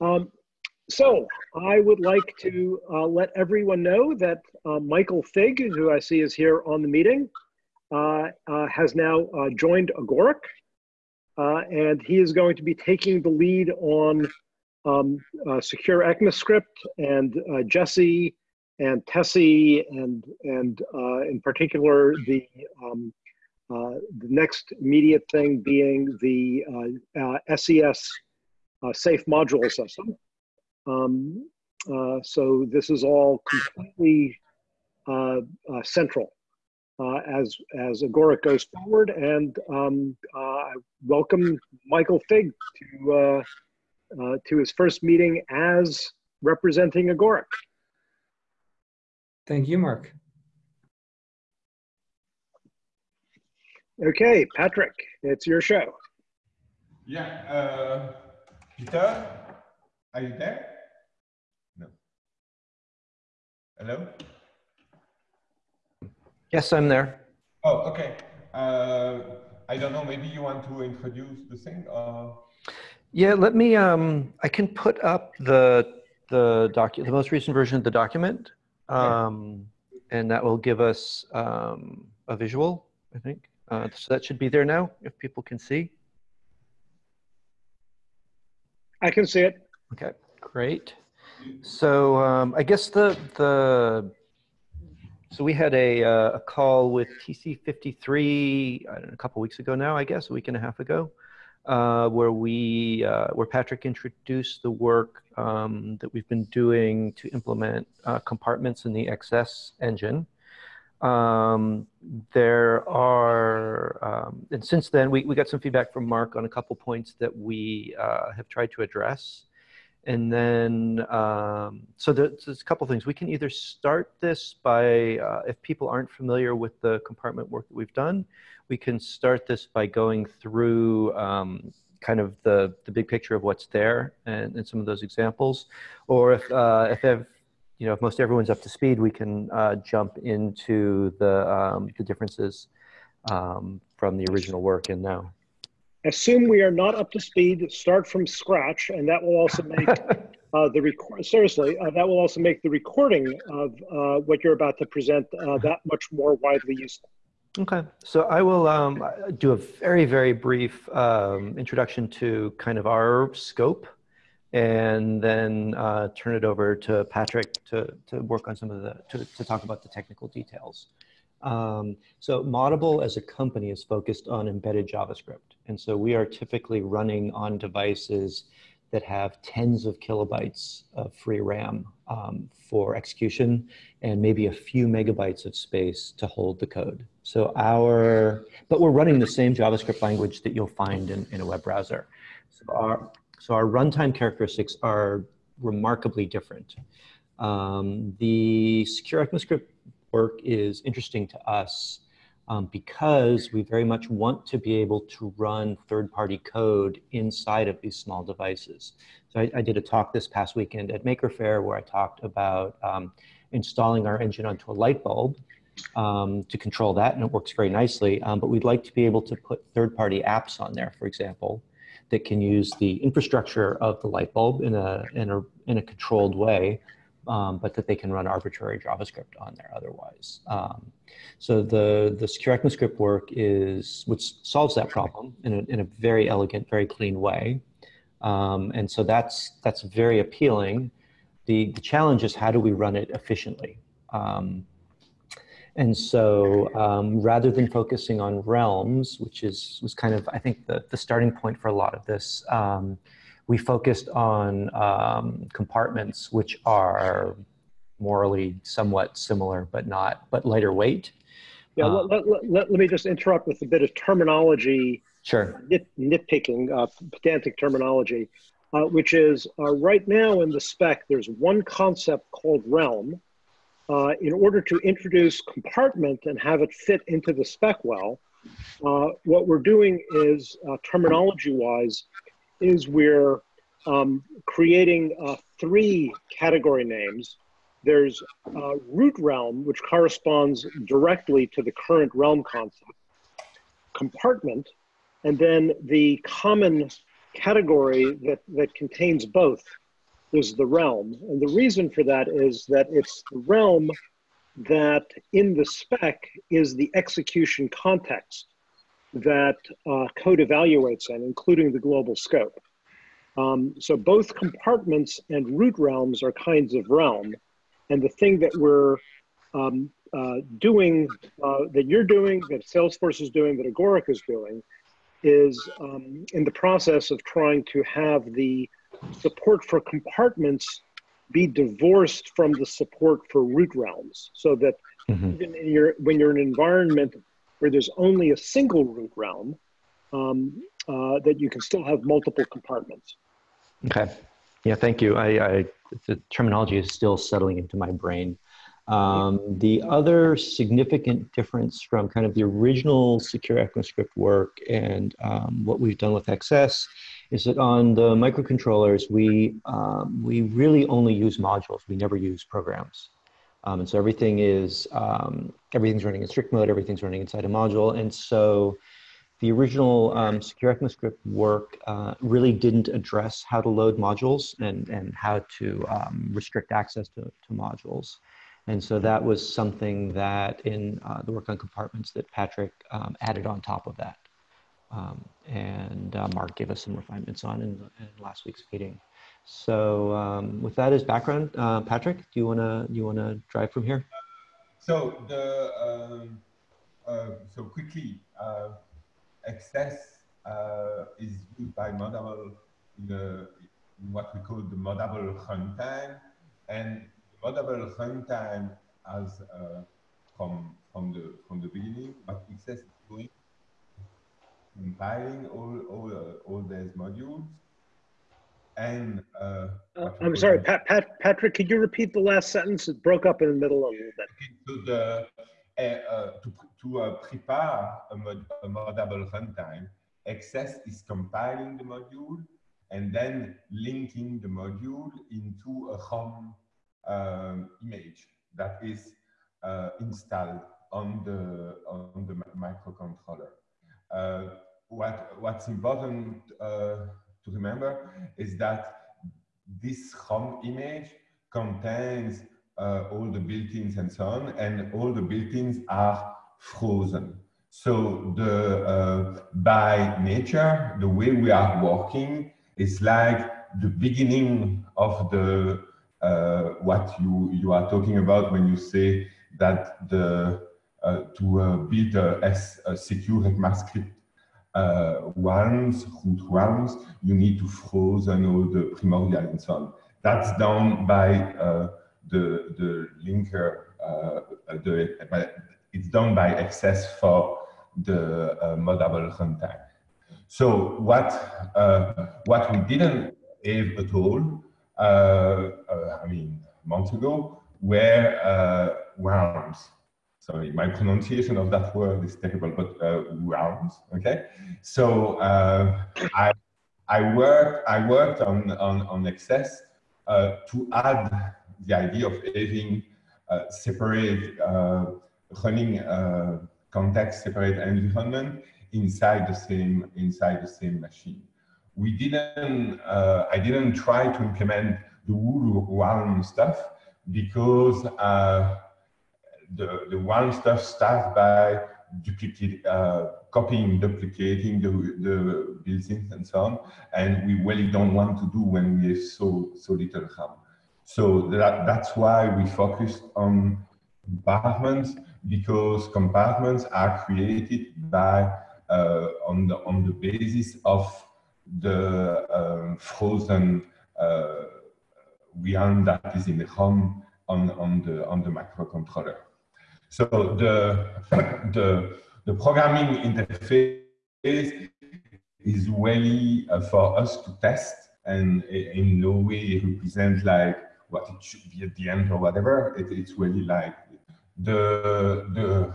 Um, so I would like to uh, let everyone know that uh, Michael Fig, who I see is here on the meeting, uh, uh has now uh, joined Agoric, uh, and he is going to be taking the lead on um, secure ECMAScript and Jessie and Tessie and and in particular the um, the next immediate thing being the SES safe module system. Um, uh, so this is all completely uh, uh, central uh, as as Agoric goes forward, and um, uh, I welcome Michael Fig to uh, to his first meeting as representing Agoric. Thank you, Mark. Okay, Patrick, it's your show. Yeah, Peter, are you there? No. Hello? Yes, I'm there. Oh, okay. Uh, I don't know, maybe you want to introduce the thing or? Yeah, let me, um, I can put up the, the docu the most recent version of the document. Um, yeah. and that will give us um, a visual, I think. Uh, so that should be there now, if people can see. I can see it. Okay, great. So um, I guess the the so we had a uh, a call with TC53 know, a couple weeks ago now, I guess a week and a half ago, uh, where we uh, where Patrick introduced the work um, that we've been doing to implement uh, compartments in the XS engine. Um, there are, um, and since then, we, we got some feedback from Mark on a couple points that we uh, have tried to address. And then, um, so there's, a couple things. We can either start this by, uh, if people aren't familiar with the compartment work that we've done, we can start this by going through um, kind of the, the big picture of what's there and, and some of those examples. Or if, uh, if you know, if most everyone's up to speed, we can uh, jump into the, um, the differences um, from the original work and now. Assume we are not up to speed, start from scratch, and that will also make uh, the record, seriously, uh, that will also make the recording of uh, what you're about to present uh, that much more widely useful. Okay, so I will um, do a very, very brief um, introduction to kind of our scope and then uh, turn it over to Patrick to, to work on some of the, to, to talk about the technical details. Um, so Moddable as a company is focused on embedded JavaScript. And so we are typically running on devices that have tens of kilobytes of free RAM um, for execution and maybe a few megabytes of space to hold the code. So our, but we're running the same JavaScript language that you'll find in, in a web browser. So our, so our runtime characteristics are remarkably different. Um, the secure ECMAScript work is interesting to us um, because we very much want to be able to run third-party code inside of these small devices. So I, I, did a talk this past weekend at Maker Faire where I talked about um, installing our engine onto a light bulb um, to control that, and it works very nicely. Um, but we'd like to be able to put third-party apps on there, for example, that can use the infrastructure of the light bulb in a, in a, in a controlled way um, but that they can run arbitrary JavaScript on there otherwise. Um, so the, the secure ECMAScript work is, which solves that problem in a, in a very elegant, very clean way. Um, and so that's, that's very appealing. The, the challenge is how do we run it efficiently? And so um, rather than focusing on realms, which is, was kind of, I think, the, the starting point for a lot of this, um, we focused on um, compartments which are morally somewhat similar, but not, but lighter weight. Yeah, um, let, let, let, let, me just interrupt with a bit of terminology. Sure. Nit, nitpicking, uh, pedantic terminology, uh, which is uh, right now in the spec, there's one concept called realm. Uh, in order to introduce compartment and have it fit into the spec well, uh, what we're doing is uh, terminology wise, is we're um, creating uh, three category names. There's uh, root realm, which corresponds directly to the current realm concept, compartment, and then the common category that, that contains both, was the realm. And the reason for that is that it's the realm that in the spec is the execution context that uh, code evaluates in, including the global scope. Um, so both compartments and root realms are kinds of realm. And the thing that we're um, uh, doing, uh, that you're doing, that Salesforce is doing, that Agoric is doing, is um, in the process of trying to have the support for compartments be divorced from the support for root realms so that mm-hmm. even in your, when you're in an environment where there's only a single root realm, um, uh, that you can still have multiple compartments. Okay. Yeah, thank you. I, I, the terminology is still settling into my brain. Um, the other significant difference from kind of the original secure ECMAScript work and um, what we've done with XS is that on the microcontrollers, we, um, we really only use modules. We never use programs. Um, and so everything is, um, everything's running in strict mode, everything's running inside a module. And so the original um, secure ECMAScript work uh, really didn't address how to load modules and, and how to restrict access to, to modules. And so that was something that in uh, the work on compartments that Patrick um, added on top of that. Um, and uh, Mark gave us some refinements on in, in last week's meeting. So um, with that as background, uh, Patrick, do you wanna you wanna drive from here? So the um, uh, so quickly, uh, XS uh, is used by Moddable in, the, in what we call the Moddable runtime, and Moddable runtime as uh, from from the from the beginning, but XS is doing compiling all all uh, all these modules. And uh, uh I'm sorry, Pat, Pat, Patrick. Could you repeat the last sentence? It broke up in the middle a little bit. To the uh, uh, to to prepare a, mod, a Moddable runtime, XS is compiling the module and then linking the module into a ROM um, image that is uh, installed on the on the microcontroller. Uh, what what's important uh, to remember is that this ROM image contains uh, all the built-ins and so on, and all the built-ins are frozen. So the uh, by nature, the way we are working is like the beginning of the uh, what you, you are talking about when you say that the, uh, to uh, build a, a secure ECMAScript uh, realms, root realms, you need to frozen all the primordial and so on. That's done by uh, the, the linker, uh, the, it's done by XS for the uh, Moddable runtime. So what, what we didn't have at all uh, uh, I mean, months ago, were uh, realms. Sorry, my pronunciation of that word is terrible, but uh, realms. Okay, so uh, I I worked I worked on on on XS uh, to add the idea of having separate running context separate environment inside the same inside the same machine we didn't, uh, I didn't try to implement the Wool one stuff because uh, the, the one stuff starts by duplicate, uh, copying, duplicating the, the built-ins and so on. And we really don't want to do when we have so, so little RAM. So that, that's why we focused on compartments because compartments are created by uh, on the on the basis of the um, frozen uh, realm that is in the ROM on, on, the, on the microcontroller. So the, the, the programming interface is really uh, for us to test and in no way represent like what it should be at the end or whatever. It, it's really like the, the,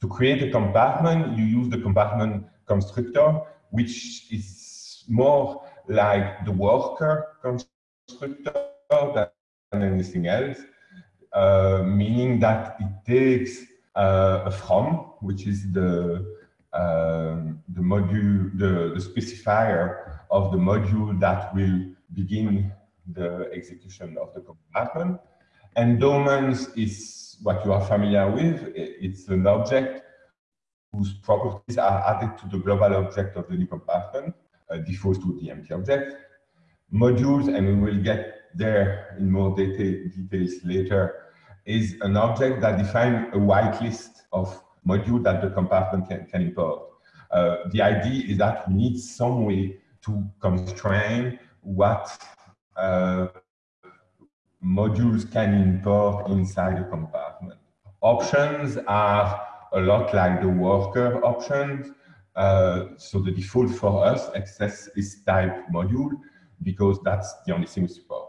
to create a compartment, you use the compartment constructor, which is more like the worker constructor than anything else, meaning that it takes uh, a from, which is the uh, the module, the, the specifier of the module that will begin the execution of the compartment. Endowments is what you are familiar with. It's an object whose properties are added to the global object of the new compartment, uh, default to the empty object. Modules, and we will get there in more detail, details later, is an object that defines a whitelist of modules that the compartment can, can import. Uh, the idea is that we need some way to constrain what uh, modules can import inside a compartment. Options are a lot like the worker options. Uh, so the default for us XS is type module because that's the only thing we support.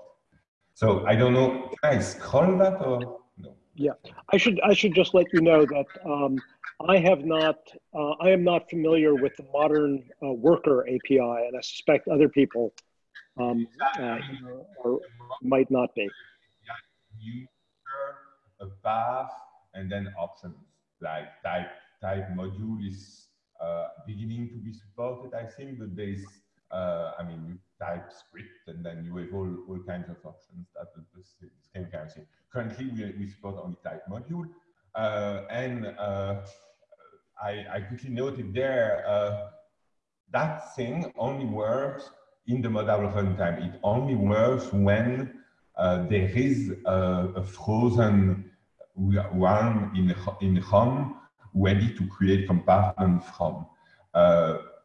So I don't know, can I scroll that or? Yeah, I should I should just let you know that um, I have not uh, I am not familiar with the modern uh, worker API, and I suspect other people um, uh, or might not be. User, a path, and then options like type type module is uh, beginning to be supported, I think, but there's, uh, I mean, you type script and then you have all, all kinds of options that the, the same kind of thing. Currently, we, we support only type module, uh, and uh, I, I quickly noted there, uh, that thing only works in the Moddable runtime. It only works when uh, there is a, a frozen one in, in ROM ready to create compartment from.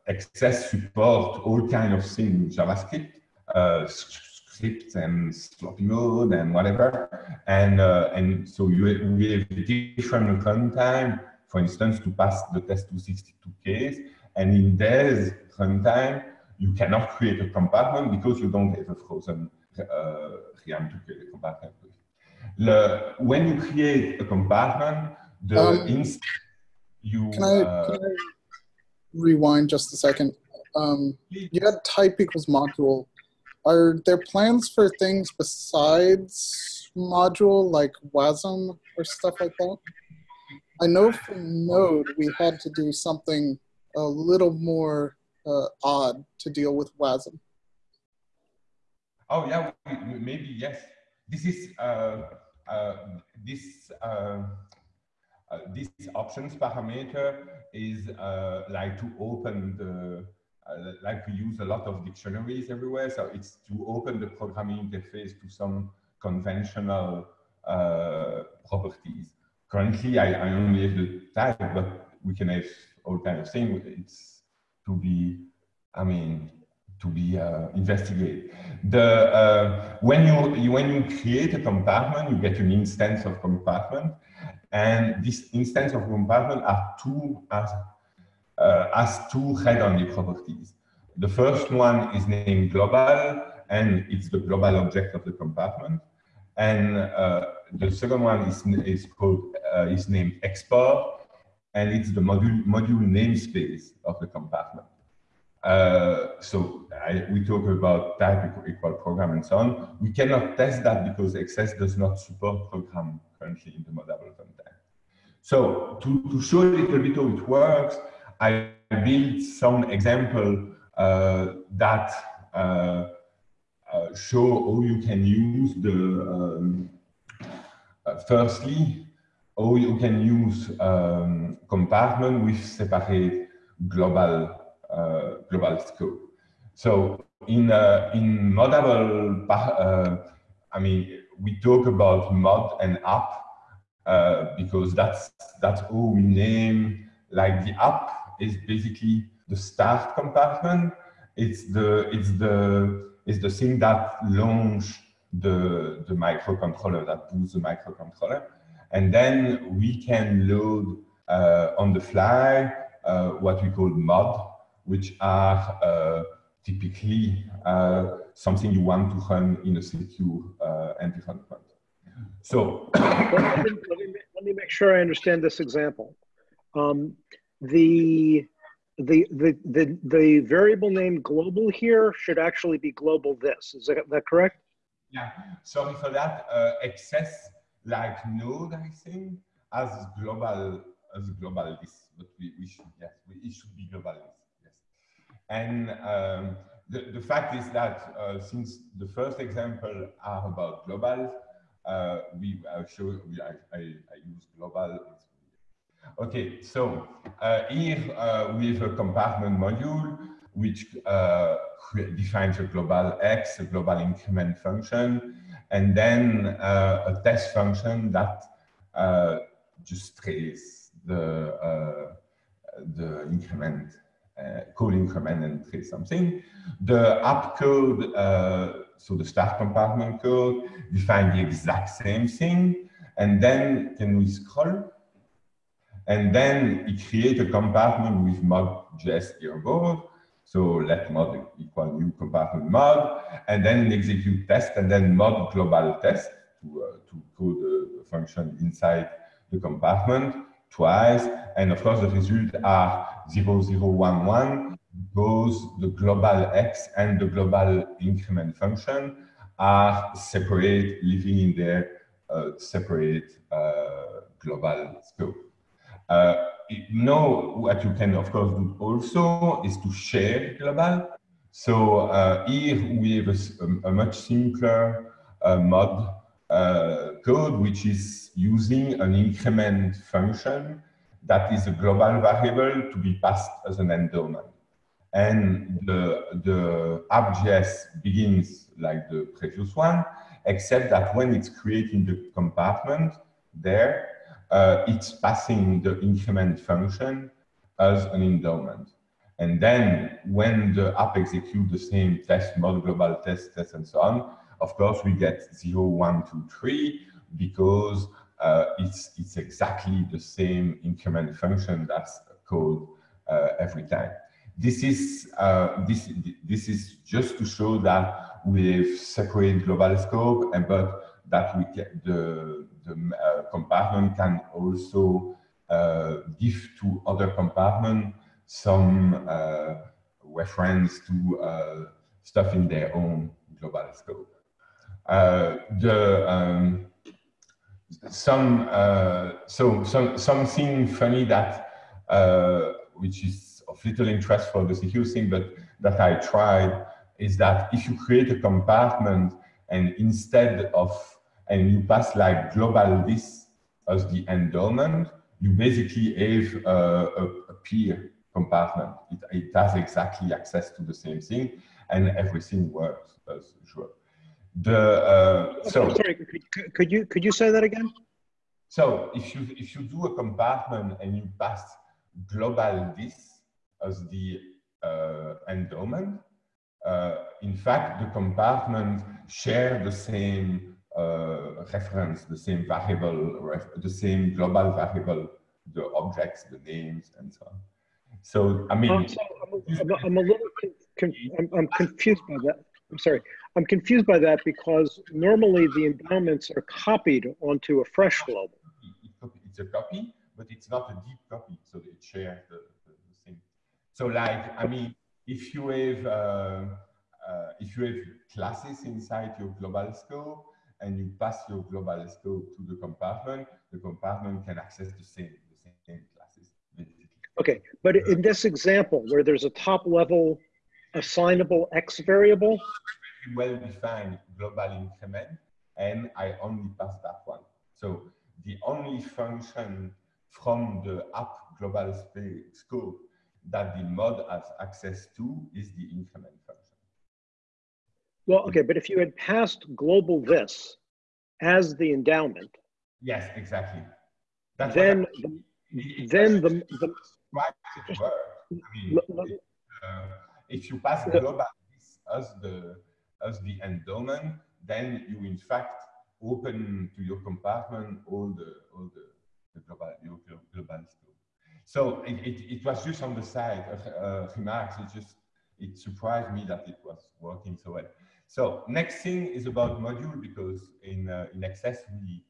Uh, XS support all kind of things, JavaScript, uh, scripts and sloppy mode and whatever. And, uh, and so you have different runtime, for instance, to pass the test262 case. And in this runtime, you cannot create a compartment because you don't have a frozen uh, realm to create a compartment with. Le, when you create a compartment, the um, instance you. Can I, uh, can I, rewind just a second? Um, you had type equals module. Are there plans for things besides module like WASM or stuff like that? I know for Node we had to do something a little more uh, odd to deal with WASM. Oh yeah, maybe yes. This is uh, uh, this uh, uh, this options parameter is like to open the like we use a lot of dictionaries everywhere. So it's to open the programming interface to some conventional properties. Currently, I, I only have the type, but we can have all kind of things. It's to be, I mean, to be uh, investigated. The, uh, when, you, when you create a compartment, you get an instance of compartment, and this instance of compartment are two, as, uh, has two head-only properties. The first one is named global, and it's the global object of the compartment. And uh, the second one is, is called uh, is named export, and it's the module module namespace of the compartment. Uh, so I, we talk about type equal, program and so on. We cannot test that because XS does not support program currently in the Moddable runtime. So to, to show a little bit how it works, I built some example uh, that uh, uh show how you can use the, um, uh, firstly, how you can use um, compartment with separate global global scope. So in uh, in moddable, uh, I mean, we talk about mod and app because that's that's how we name. Like the app is basically the start compartment. It's the it's the it's the thing that launch the the microcontroller that boots the microcontroller, and then we can load uh, on the fly uh, what we call mod which are uh, typically uh, something you want to run in a secure uh, environment. So let, me, let, me, make sure I understand this example. Um, the, the, the, the, the variable name global here should actually be global this. Is that, that correct? Yeah, sorry for that. Uh, XS like node, I think, as global as global this, but we, we should, yes, we, it should be global this. And um, the, the fact is that uh, since the first example are about global, uh, we uh, show we, I, I, use global. Okay, so uh, here uh, we have a compartment module which defines a global x, a global increment function, and then a test function that just trace the the increment uh, code increment and trace something. The app code, uh, so the start compartment code, define the exact same thing. And then can we scroll? And then it create a compartment with mod.js here above. So let mod equal new compartment mod, and then execute test, and then mod global test to, uh, to code the function inside the compartment twice. And of course, the results are 0011 because the global x and the global increment function are separate, living in their uh, separate uh, global scope. Uh, now, what you can, of course, do also is to share global. So uh, here we have a, a much simpler uh, mod uh, code, which is using an increment function that is a global variable to be passed as an endowment. And the, the app.js begins like the previous one, except that when it's creating the compartment there, uh, it's passing the increment function as an endowment. And then when the app executes the same test mod, global test, test, and so on, of course, we get 0, 1, 2, 3, because uh, it's, it's exactly the same increment function that's called uh, every time. This is, uh, this, this is just to show that we've separated global scope, and but that we get the, the uh, compartment can also uh, give to other compartment some uh, reference to stuff in their own global scope. The um, some uh, so some something funny that uh, which is of little interest for the secure thing, but that I tried is that if you create a compartment and instead of and you pass like global this as the endowment, you basically have a, a, a peer compartment. It, it has exactly access to the same thing and everything works as usual. The uh, so sorry, could, could, you could you say that again? So if you if you do a compartment and you pass global this as the uh, endowment, uh, in fact the compartment share the same uh, reference, the same variable, the same global variable, the objects, the names, and so on. So I mean, um, so I'm, I'm, I'm, a little I'm, I'm confused by that. I'm sorry. I'm confused by that because normally the endowments are copied onto a fresh global. It's a copy, but it's not a deep copy, so it shares the, the, the thing. So like, I mean, if you have uh, uh, if you have classes inside your global scope and you pass your global scope to the compartment, the compartment can access the same the same classes. Okay, but in this example where there's a top level assignable X variable, well-defined global increment, and I only pass that one. So the only function from the app global scope that the mod has access to is the increment function. Well, okay, but if you had passed global this as the endowment. Yes, exactly. That's then, the, then the, the, I mean, uh, if you pass global this as the as the endowment, then you in fact open to your compartment all the all the, the global your global scope. So it, it, it, was just on the side of uh, remarks. It just it surprised me that it was working so well. So next thing is about module because in uh, in XS we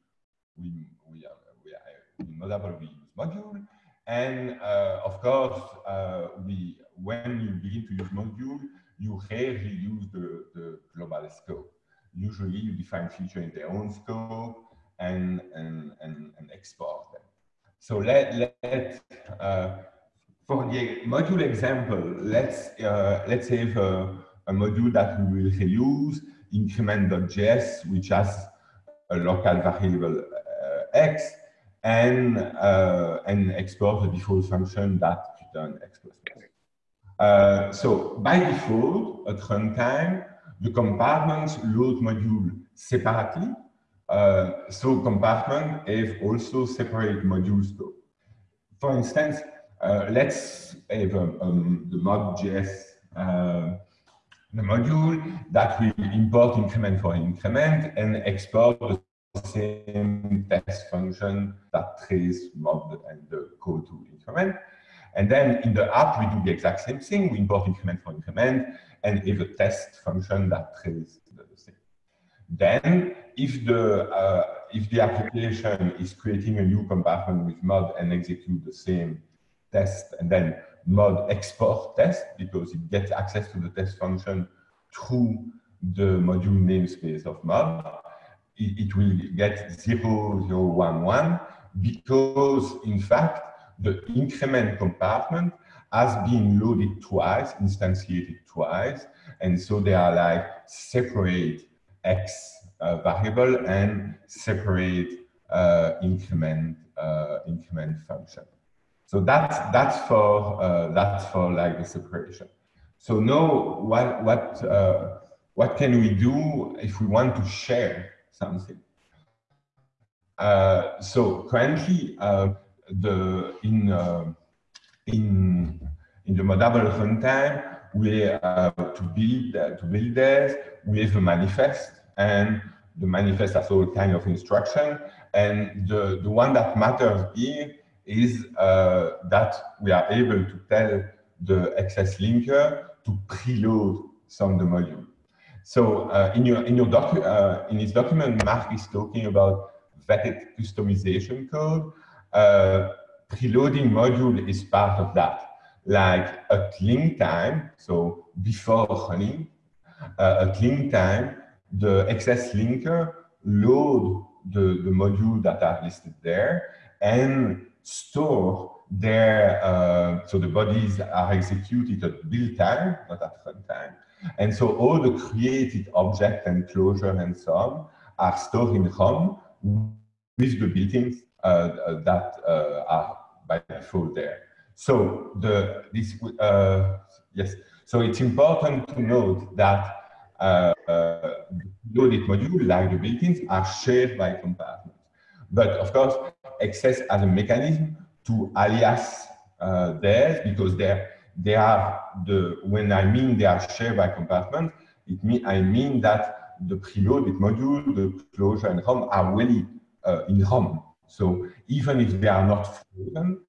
we we are, we are in Moddable we use module and uh, of course uh, we when you begin to use module you rarely use the, the global scope. Usually you define feature in their own scope and, and, and, and export them. So let, let uh, for the module example, let's, uh, let's have a, a module that we will reuse, increment.js, which has a local variable uh, x, and, uh, and export the default function that return x plus plus. Uh, so by default, at runtime, the compartments load module separately. Uh, so compartment have also separate module scope. For instance, uh, let's have um, um, the mod.js uh, the module that will import increment for increment and export the same test function that trace mod and the code to increment. And then in the app, we do the exact same thing. We import increment for increment and have a test function that traces the same. Then, if the uh, if the application is creating a new compartment with mod and execute the same test, and then mod export test because it gets access to the test function through the module namespace of mod, it, will get 0011 because in fact the increment compartment has been loaded twice, instantiated twice, and so they are like separate X uh, variable and separate uh, increment uh, increment function. So that's that's for uh, that's for like the separation. So now what what uh, what can we do if we want to share something? Uh, so currently the in in in the moddable runtime we uh, to build uh, to build this we have a manifest and the manifest has all kind of instruction and the the one that matters here is uh, that we are able to tell the XS linker to preload some of the module. So uh, in your in your docu uh, in his document, Mark is talking about vetted customization code. Uh, preloading module is part of that. Like at link time, so before running, uh, at link time, the XS linker load the, the module that are listed there and store their, uh, so the bodies are executed at build time, not at runtime. And so all the created object and closure and so on are stored in ROM with the built-ins uh, that uh, are by default there. So the this uh, yes, so it's important to note that uh, uh, loaded module like the built-ins are shared by compartments. But of course, XS as a mechanism to alias uh, because they're, they are the, when I mean they are shared by compartment, it mean, I mean that the preloaded module, the closure and ROM are really uh, in ROM. So even if they are not frozen,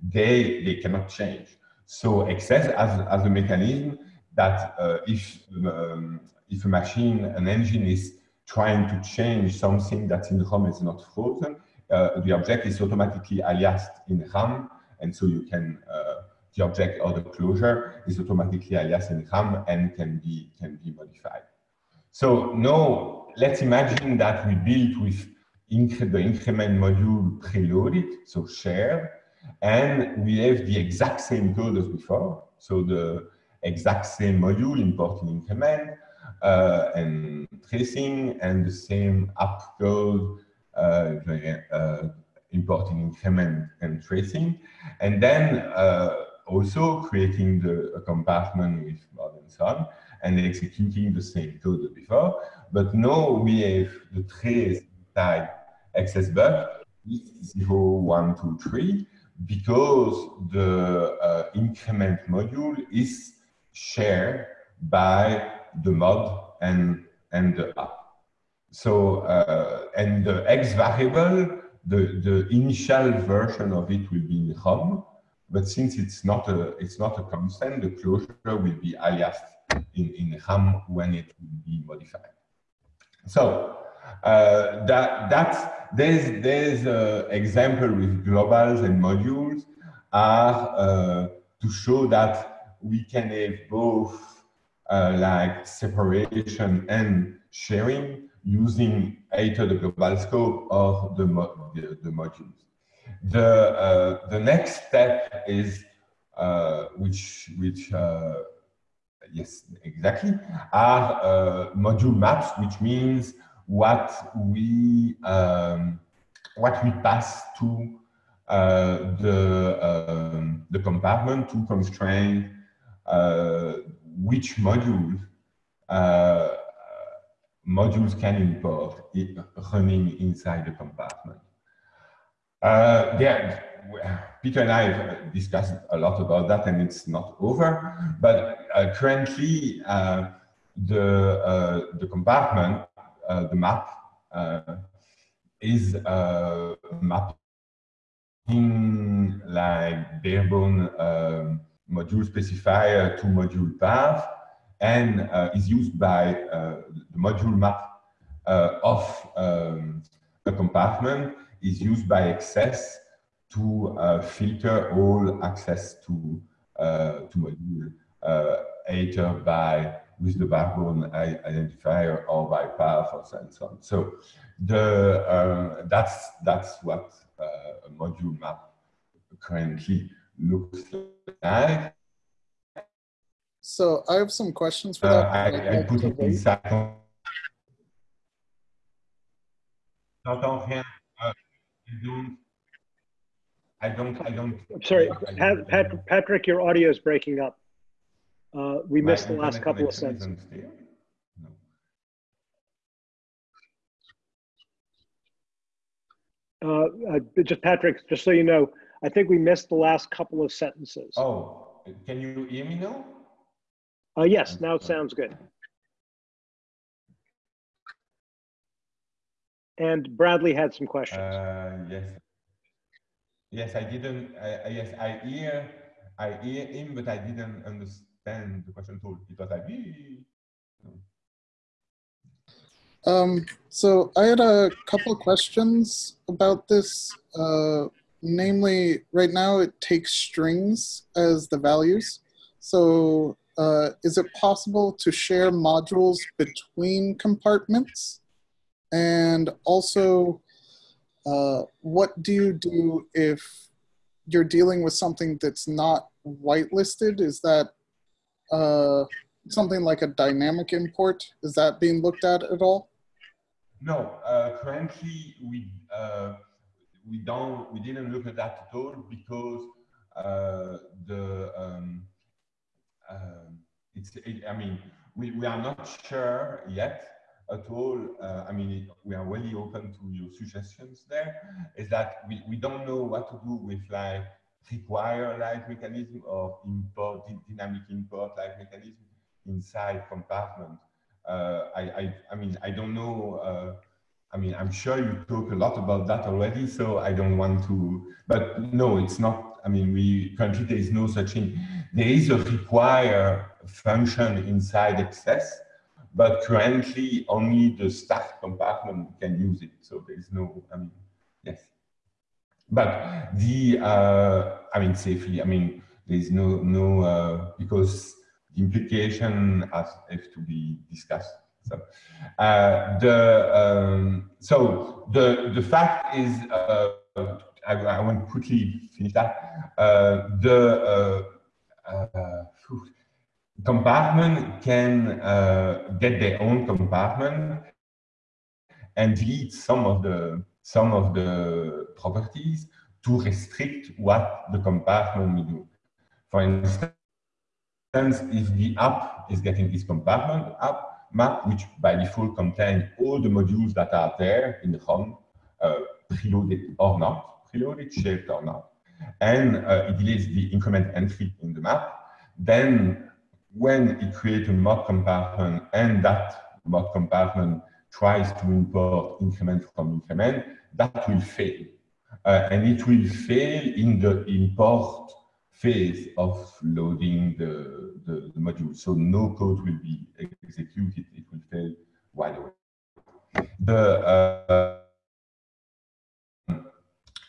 they, they cannot change. So XS as, as a mechanism that uh, if, um, if a machine, an engine is trying to change something that in ROM is not frozen, uh, the object is automatically aliased in RAM, and so you can uh, the object or the closure is automatically aliased in RAM and can be can be modified. So now let's imagine that we build with incre the increment module preloaded, so shared, and we have the exact same code as before. So the exact same module importing increment uh, and tracing and the same app code uh, uh, importing increment and tracing, and then uh, also creating the compartment with mod and so on, and executing the same code before. But now we have the trace type xsbug zero, one, two, three, because the uh, increment module is shared by the mod and, and the app. So, uh, and the X variable, the, the initial version of it will be in ROM, but since it's not a, it's not a constant, the closure will be aliased in, in RAM when it will be modified. So, uh, that, that's, there's, there's an example with globals and modules are uh, to show that we can have both uh, like separation and sharing using either the global scope or the, the, the, modules. The, uh, the next step is, uh, which, which uh, yes, exactly, are uh, module maps, which means what we um, what we pass to uh, the um, the compartment to constrain uh, which module modules can import running inside the compartment. Uh, there, Peter and I have discussed a lot about that and it's not over, but uh, currently uh, the, uh, the compartment, uh, the map, uh, is mapping like barebone um, module specifier to module path and is used by the module map of um, a compartment is used by XS to uh, filter all access to uh, to module uh, either by with the backbone identifier or by path or so and so on. So the um, that's that's what uh, a module map currently looks like. So I have some questions for uh, that. I, I put it inside. J'entends rien. Uh, don't I don't, I don't. I'm sorry, I don't- Pat, Patrick, your audio is breaking up. Uh, we missed the last couple of sentences. No. Uh, uh, just Patrick, just so you know, I think we missed the last couple of sentences. Oh, can you hear me now? Uh, yes, now it sounds good. And Bradley had some questions. Uh, yes. Yes, I didn't, I, I- yes, I hear, I hear him, but I didn't understand the question at all. It was like, "Ee." Um, so I had a couple of questions about this. Uh, namely, right now it takes strings as the values. So uh, is it possible to share modules between compartments? And also, uh, what do you do if you're dealing with something that's not whitelisted? Is that uh, something like a dynamic import? Is that being looked at at all? No, uh, currently we uh, we don't we didn't look at that at all because uh, the um, um, it's it, I mean we, we are not sure yet at all. Uh, I mean it, we are really open to your suggestions. There is that we, we don't know what to do with like require like mechanism or import dynamic import like mechanism inside compartment. Uh, I, I, I mean, I don't know. Uh, I mean, I'm sure you talk a lot about that already, so I don't want to. But no, it's not. I mean, we currently there is no such thing. There is a require function inside XS, but currently only the staff compartment can use it. So there is no. I mean, yes. But the, uh, I mean, safely. I mean, there is no no uh, because the implication has have to be discussed. So uh, the um, so the the fact is, uh, I, I want to quickly finish that. Uh, the uh, compartment can uh, get their own compartment and delete some of the some of the properties to restrict what the compartment will do. For instance, if the app is getting this compartment app map, which by default contains all the modules that are there in the ROM, uh, preloaded or not, preloaded, shaped or not, and uh, it deletes the increment entry in the map, then when it creates a mod compartment and that mod compartment tries to import increment from increment, that will fail. Uh, and it will fail in the import phase of loading the, the, the, module. So no code will be executed, it will fail right away. The, uh,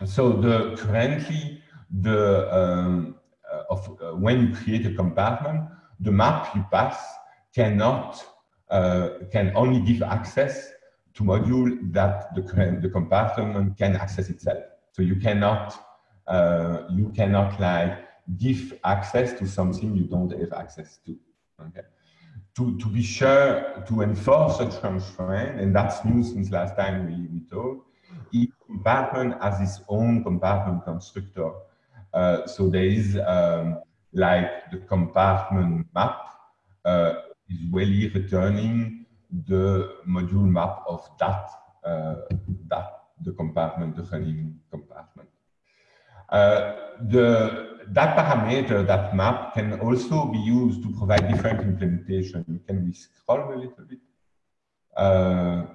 so the currently, the, um, uh, of, uh, when you create a compartment, the map you pass cannot, uh, can only give access to module that the, the compartment can access itself. So you cannot, uh, you cannot like give access to something you don't have access to. Okay. to, to be sure to enforce such constraint, and that's new since last time we, we talked, each compartment has its own compartment constructor. Uh, so there is um, like the compartment map uh, is really returning the module map of that, uh, that the compartment, the running compartment. Uh, the, that parameter, that map, can also be used to provide different implementation. Can we scroll a little bit? Uh,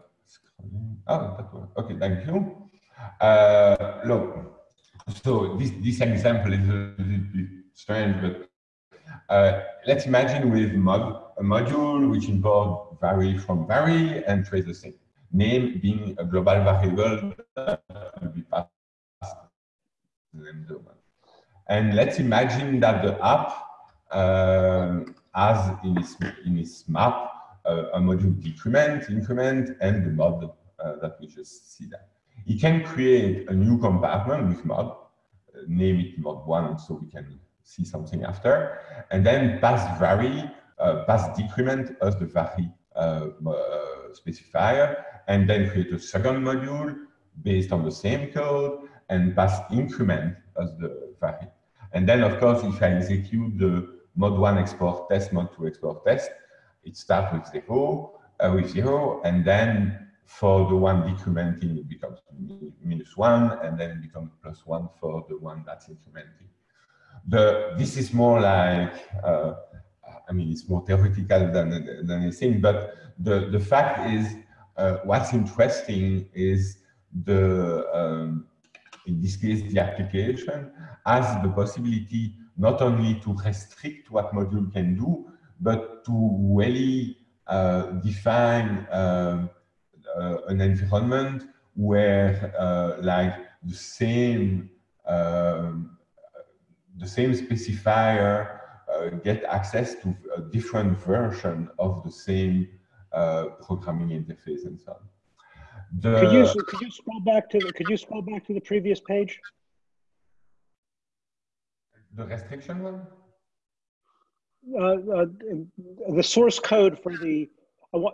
oh, that. Okay, thank you. Uh, look, so this, this example is a little bit strange, but uh, let's imagine with mod, a module which import vary from vary and trace the same. Name being a global variable will be passed and let's imagine that the app uh, has in its, in its map uh, a module decrement, increment, and the mod uh, that we just see there. It can create a new compartment with mod, uh, name it mod one so we can see something after, and then pass vary, uh, pass decrement as the vary uh, specifier, and then create a second module based on the same code, and pass increment as the vary. And then, of course, if I execute the mod one export test, mod two export test, it starts with zero, uh, with zero, and then for the one decrementing, it becomes minus one, and then it becomes plus one for the one that's incrementing. The, this is more like, uh, I mean, it's more theoretical than, than anything, but the, the fact is, uh, what's interesting is the, um, in this case, the application has the possibility not only to restrict what module can do, but to really uh, define uh, uh, an environment where uh, like the same um, the same specifier uh, get access to a different version of the same uh, programming interface and so on. The, could you could you scroll back to the could you scroll back to the previous page? The restriction one. Uh, uh, the source code for the,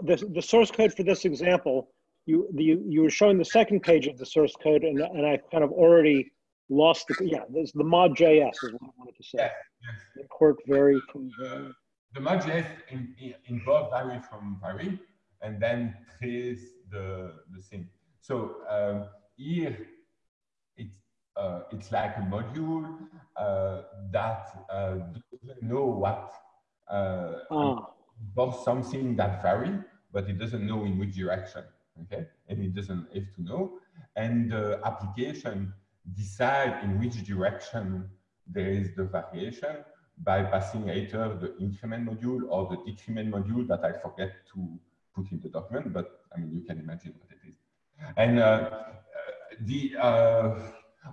the the source code for this example. You the you were showing the second page of the source code, and and I kind of already lost the yeah. There's the mod JS is what I wanted to say. Yes. The quirk vary from vary. The mod JS in, in, involves vary from vary, and then trace the, the thing. So um, here, it's, uh, it's like a module uh, that uh, doesn't know what, uh, oh. both something that vary, but it doesn't know in which direction, okay? And it doesn't have to know. And the application decide in which direction there is the variation by passing either the increment module or the decrement module that I forget to put in the document, but I mean, you can imagine what it is. And uh, the uh,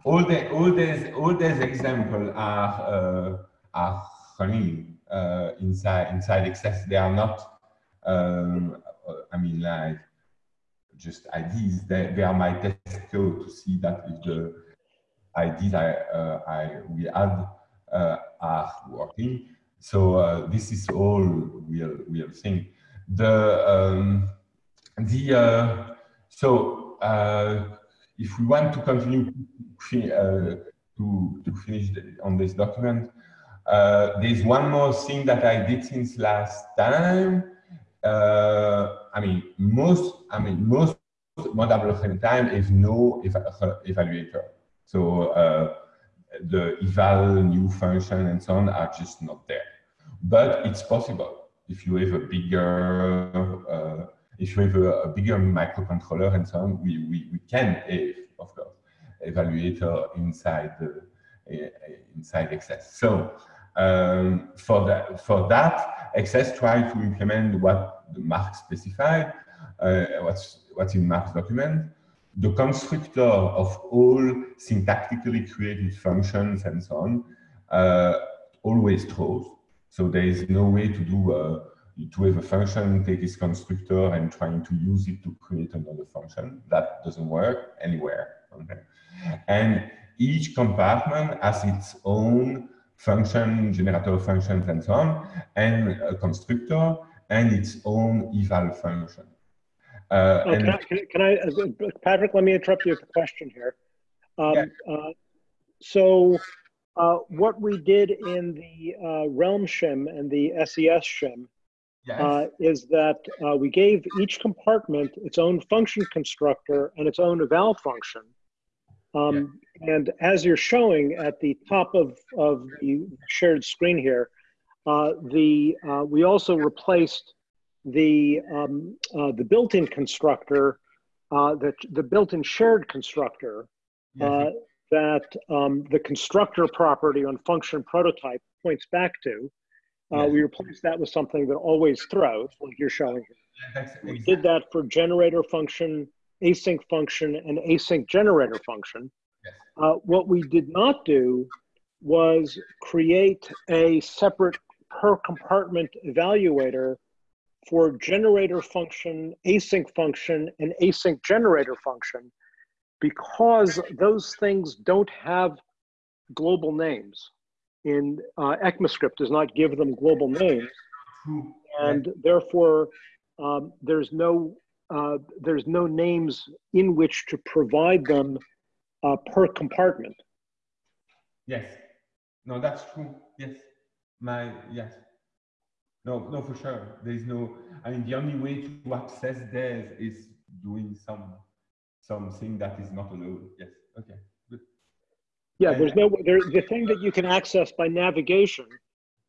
all the all these all these examples are uh, are running uh, inside inside XS. They are not. Um, I mean, like just IDs. They, they are my test code to see that if the IDs I uh, I we add uh, are working. So this is all real real thing the um, the uh, so uh, if we want to continue uh, to to finish the, on this document, uh, there's one more thing that I did since last time. Uh, I mean, most I mean most Moddable time have no ev evaluator. So uh, the eval new function and so on are just not there. But it's possible if you have a bigger uh, if you have a, a, bigger microcontroller and so on, we, we, we can have, of course, evaluator inside the uh, inside XS. So um, for that for that, XS try to implement what the Mark specified, uh, what's what's in Mark's document. The constructor of all syntactically created functions and so on uh, always throws. So there is no way to do uh, to have a function, take its constructor and trying to use it to create another function. That doesn't work anywhere. Okay? And each compartment has its own function, generator functions, and so on, and a constructor. and its own eval function. Uh, oh, can, I, can, I, uh, Patrick, let me interrupt you with a question here. Um, yeah. uh, so uh, what we did in the uh, Realm shim and the SES shim yes. Uh, is that we gave each compartment its own function constructor and its own eval function. Um, yeah. And as you're showing at the top of, of the shared screen here, the we also replaced the um, uh, the built-in constructor, uh, the the built-in shared constructor uh, that um, the constructor property on function prototype points back to. Uh, we replaced that with something that always throws, like you're showing. We did that for generator function, async function, and async generator function. Uh, what we did not do was create a separate per compartment evaluator for generator function, async function, and async generator function because those things don't have global names. In uh, ECMAScript does not give them global names, and therefore um, there's no uh, there's no names in which to provide them uh, per compartment. Yes, no, that's true. Yes, my yes. No, no, for sure. There is no. I mean, the only way to access this is doing some something that is not allowed. Yes. Okay. Good. Yeah, there's no. There, the thing that you can access by navigation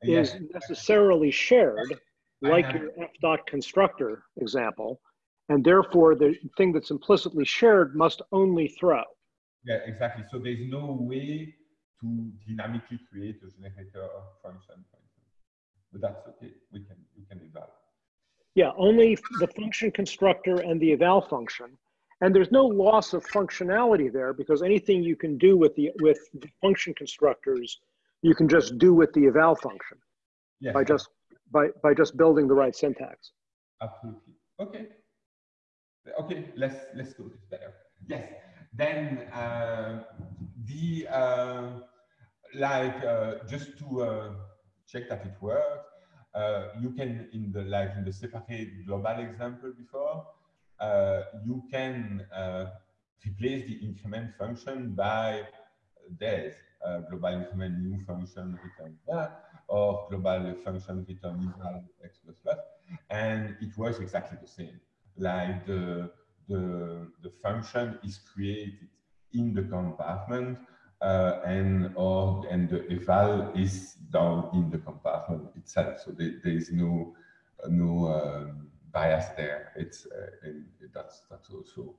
is necessarily shared, like your f dot constructor example, and therefore the thing that's implicitly shared must only throw. Yeah, exactly. So there's no way to dynamically create a generator function but that's okay. We can we can eval. Yeah, only the function constructor and the eval function. And there's no loss of functionality there because anything you can do with the with the function constructors, you can just do with the eval function yes, by just by by just building the right syntax. Absolutely. Okay. Okay. Let's let's go this better. Yes. Then uh, the uh, like uh, just to uh, check that it works. Uh, you can, in the like in the separate global example before, uh, you can uh, replace the increment function by this global increment new function return that, or global function return equal x plus plus, and it works exactly the same. Like the the the function is created in the compartment uh, and or and the eval is down in the compartment itself. So there, there is no uh, no um, bias there. It's uh, that's that's also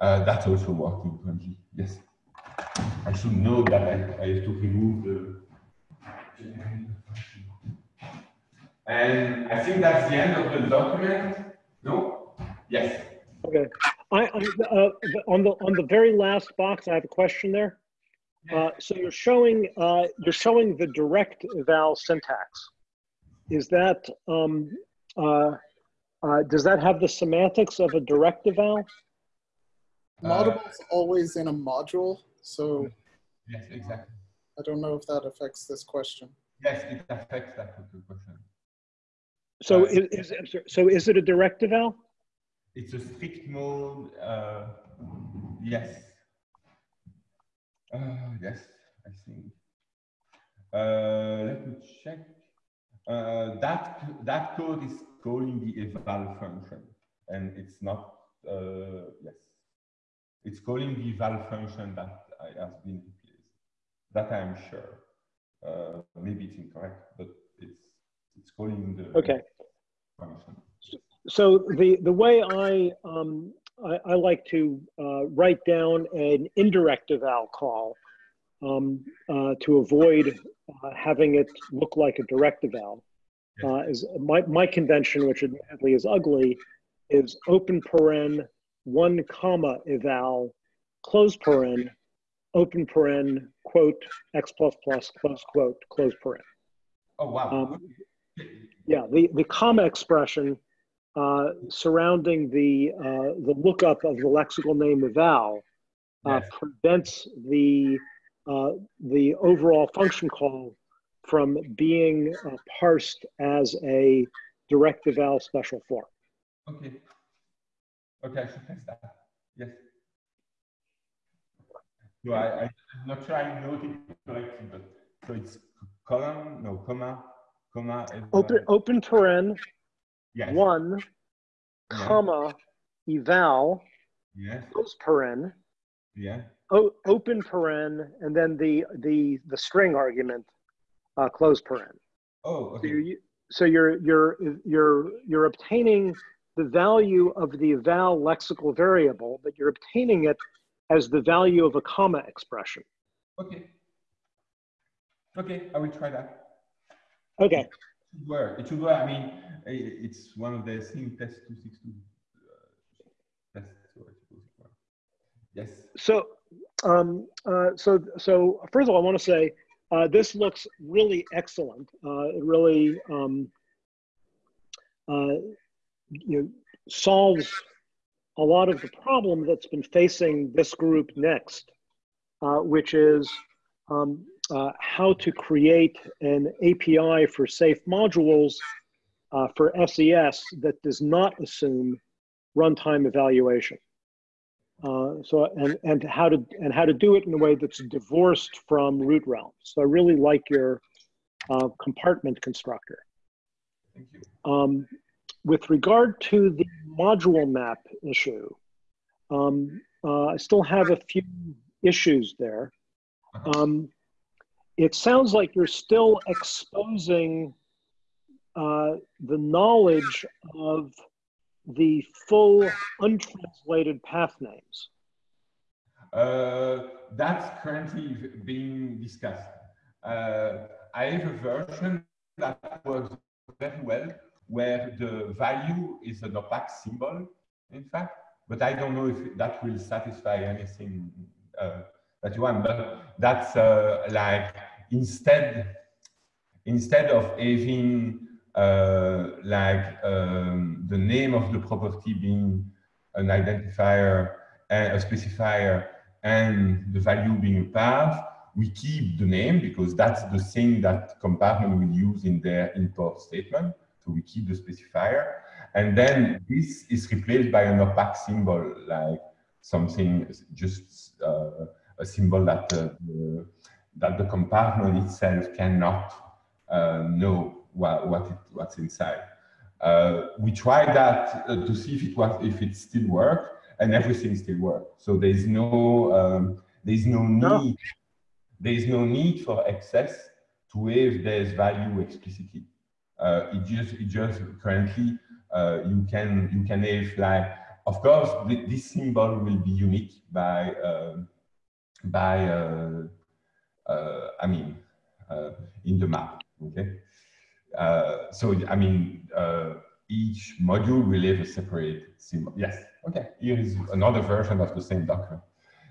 uh, that's also working. Yes, I should know that I, I have to remove the. And I think that's the end of the document. No? Yes. Okay. I, I uh, on the on the very last box, I have a question there. Uh, so you're showing uh, you're showing the direct eval syntax. Is that um, uh, uh does that have the semantics of a direct eval? Module is always in a module, so yes, exactly. I don't know if that affects this question. Yes, it affects that question. So uh, is, is so is it a direct eval? It's a strict mode. yes. Uh, yes, I think. Uh, let me check. Uh, that that code is calling the eval function, and it's not. Uh, yes, it's calling the eval function that has been replaced. That I'm sure. Uh, maybe it's incorrect, but it's it's calling the okay function. So the the way I um, I, I like to uh, write down an indirect eval call um, uh, to avoid uh, having it look like a direct eval. Uh, is my, my convention, which admittedly is ugly, is open paren, one comma eval, close paren, open paren, quote, x plus plus, close quote, close paren. Oh, wow. Um, yeah, the, the comma expression uh, surrounding the, uh, the lookup of the lexical name eval uh, yes. prevents the, uh, the overall function call from being uh, parsed as a direct eval special form. Okay. Okay, I should test that. Yes. No, I, am not sure I noted it correctly, but so it's column, no, comma, comma. Open, open paren, yes. one, Yeah. comma, eval, Yes, close paren, yeah. o- open paren, and then the, the, the string argument, uh, close paren. Oh, So you're, so you're, you're, you're, you're obtaining the value of the eval lexical variable, but you're obtaining it as the value of a comma expression. Okay. Okay, I will try that. Okay, should work. It should work. I mean, i- it's one of the thing test 262 uh, tests. Yes. so, um, uh, so, so first of all, I want to say, uh, this looks really excellent. Uh, it really, um, uh, you know, solves a lot of the problem that's been facing this group next, uh, which is um, uh, how to create an API for safe modules uh, for SES that does not assume runtime evaluation. Uh, so and and how to and how to do it in a way that's divorced from root realms. So I really like your uh, compartment constructor. Thank you. Um, with regard to the module map issue, um, uh, I still have a few issues there. Uh-huh. Um, it sounds like you're still exposing uh, the knowledge of the full untranslated path names. Uh, that's currently being discussed. Uh, I have a version that works very well, where the value is an opaque symbol, in fact, but I don't know if that will satisfy anything uh, that you want. But that's uh, like instead instead of having uh, like um, the name of the property being an identifier and a specifier and the value being a path, we keep the name because that's the thing that compartment will use in their import statement. So we keep the specifier. And then this is replaced by an opaque symbol, like something just uh, a symbol that uh, the, that the compartment itself cannot uh, know what, what it, what's inside. Uh, we tried that uh, to see if it was if it still worked, and everything still worked. So there's no um, there's no need there is no need for XS to have there's value explicitly. Uh, it just it just currently uh, you can you can have like of course th this symbol will be unique by um by uh, uh, I mean uh, in the map. Okay, uh, so I mean uh, each module will have a separate symbol. Yes. Okay. Here is another version of the same document.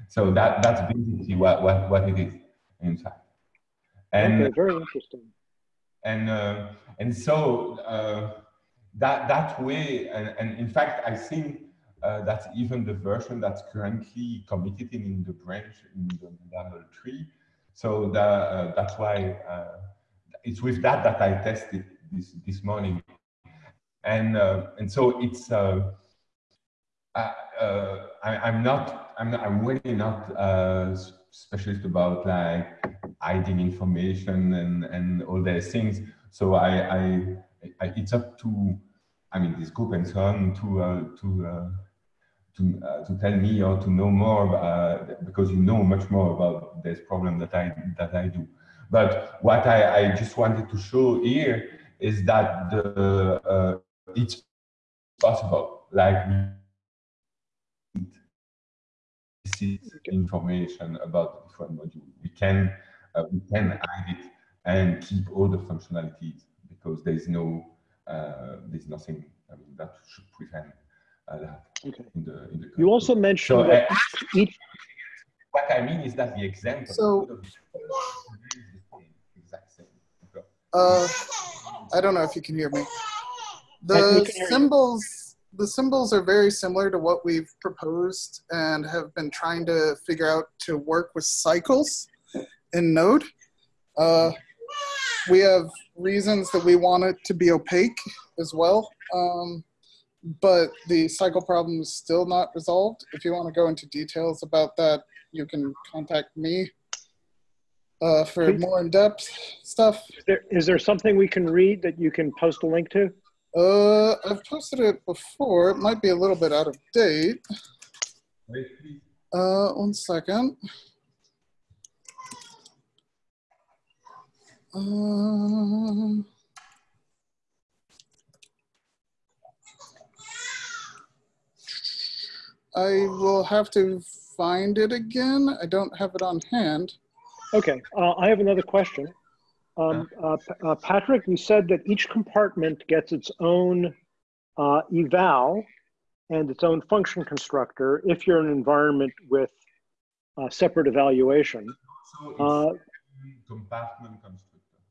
So that that's basically what what what it is in fact. And okay, very interesting. and uh, and so uh, that that way and, and in fact i think uh, that's even the version that's currently committed in, in the branch in the double tree so the, uh, that's why uh, it's with that that i tested this this morning and uh, and so it's uh, I, uh, I, I'm not I'm not, I'm really not a specialist about like hiding information and and all those things. So I, I, I it's up to I mean this group and so on to uh, to uh, to uh, to tell me or to know more uh, because you know much more about this problem that I that I do. But what I, I just wanted to show here is that the uh, it's possible like this is information about the different module. We can uh, we can hide it and keep all the functionalities because there is no uh, there's nothing I mean, that should prevent Okay. in the in the. You also mentioned So, that uh, each, what I mean is that the example So- of the same, exact same. Okay. Uh, I don't know if you can hear me. The can hear you. symbols, the symbols are very similar to what we've proposed and have been trying to figure out to work with cycles in Node. Uh, we have reasons that we want it to be opaque as well. Um, but the cycle problem is still not resolved. If you want to go into details about that, you can contact me uh, for Please. more in-depth stuff. Is there, is there something we can read that you can post a link to? Uh, I've posted it before. It might be a little bit out of date. Uh, one second. Um, I will have to find it again. I don't have it on hand. Okay, uh, I have another question. Um, uh, uh, Patrick, you said that each compartment gets its own uh, eval and its own function constructor if you're in an environment with uh, separate evaluation. So it's Uh, compartment constructor.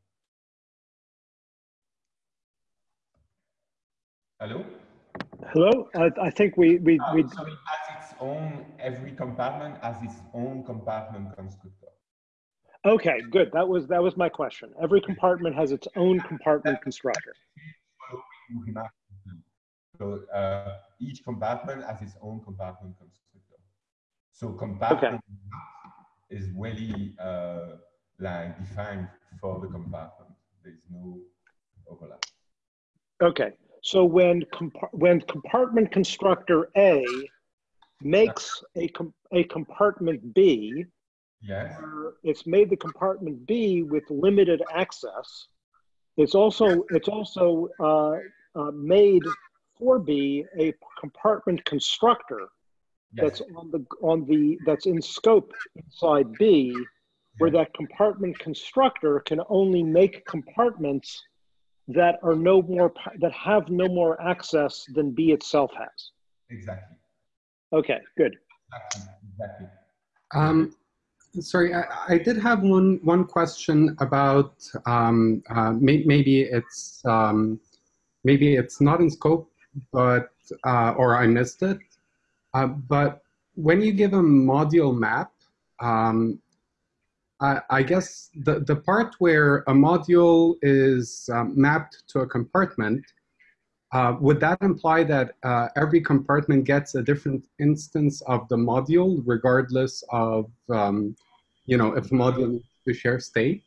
Hello? Hello? I, I think we, we, Uh, we, so it has its own, every compartment has its own compartment constructor. okay, good. That was, that was my question. Every compartment has its own compartment constructor. So uh, each compartment has its own compartment constructor. So compartment is really uh, like defined for the compartment. There's no overlap. Okay, so when compar- when compartment constructor A makes a com- a compartment B, Yes. it's made the compartment B with limited access. It's also it's also uh, uh, made for B a compartment constructor Yes. that's on the on the that's in scope inside B, where that compartment constructor can only make compartments that are no more that have no more access than B itself has. Exactly. Okay, good. Exactly. Exactly. Um, sorry, I, I did have one one question about um, uh, may, maybe it's um, maybe it's not in scope, but uh, or I missed it. Uh, but when you give a module map, um, I, guess the the part where a module is um, mapped to a compartment. Uh, would that imply that uh, every compartment gets a different instance of the module, regardless of, um, you know, if the module needs to share state?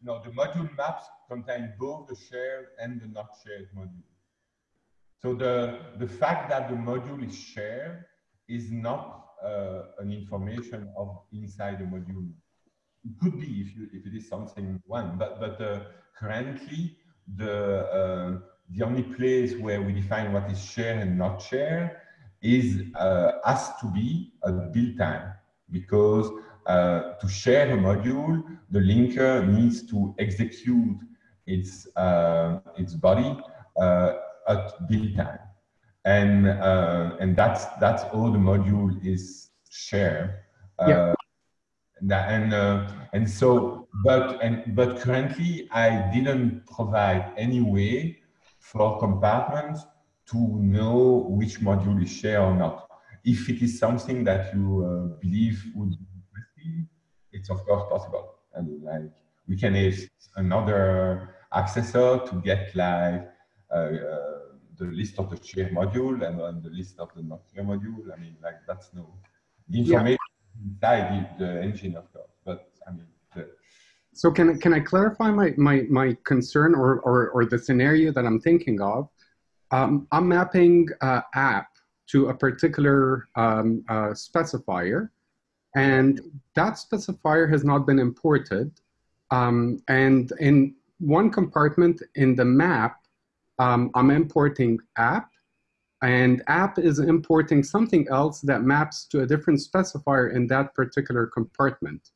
No, the module maps contain both the shared and the not shared module. So the, the fact that the module is shared is not uh, an information of inside the module. It could be if, you, if it is something one, but, but uh, currently the, uh, the only place where we define what is shared and not shared is uh, has to be at build time because uh, to share a module, the linker needs to execute its uh, its body uh, at build time, and uh, and that's that's all the module is shared. Uh, Yeah. And, that- and uh, and so, but and but currently, I didn't provide any way for compartments to know which module is shared or not. If it is something that you uh, believe would be interesting, it's of course possible. And like we can use another accessor to get like uh, uh, the list of the share module and, and the list of the not share module. I mean, like that's no the information inside the, engine, of course. But I mean, the, So can, I- can I clarify my, my, my concern or, or, or the scenario that I'm thinking of? Um, I'm mapping uh, app to a particular um, uh, specifier, and that specifier has not been imported. Um, and in one compartment in the map, um, I'm importing app, and app is importing something else that maps to a different specifier in that particular compartment.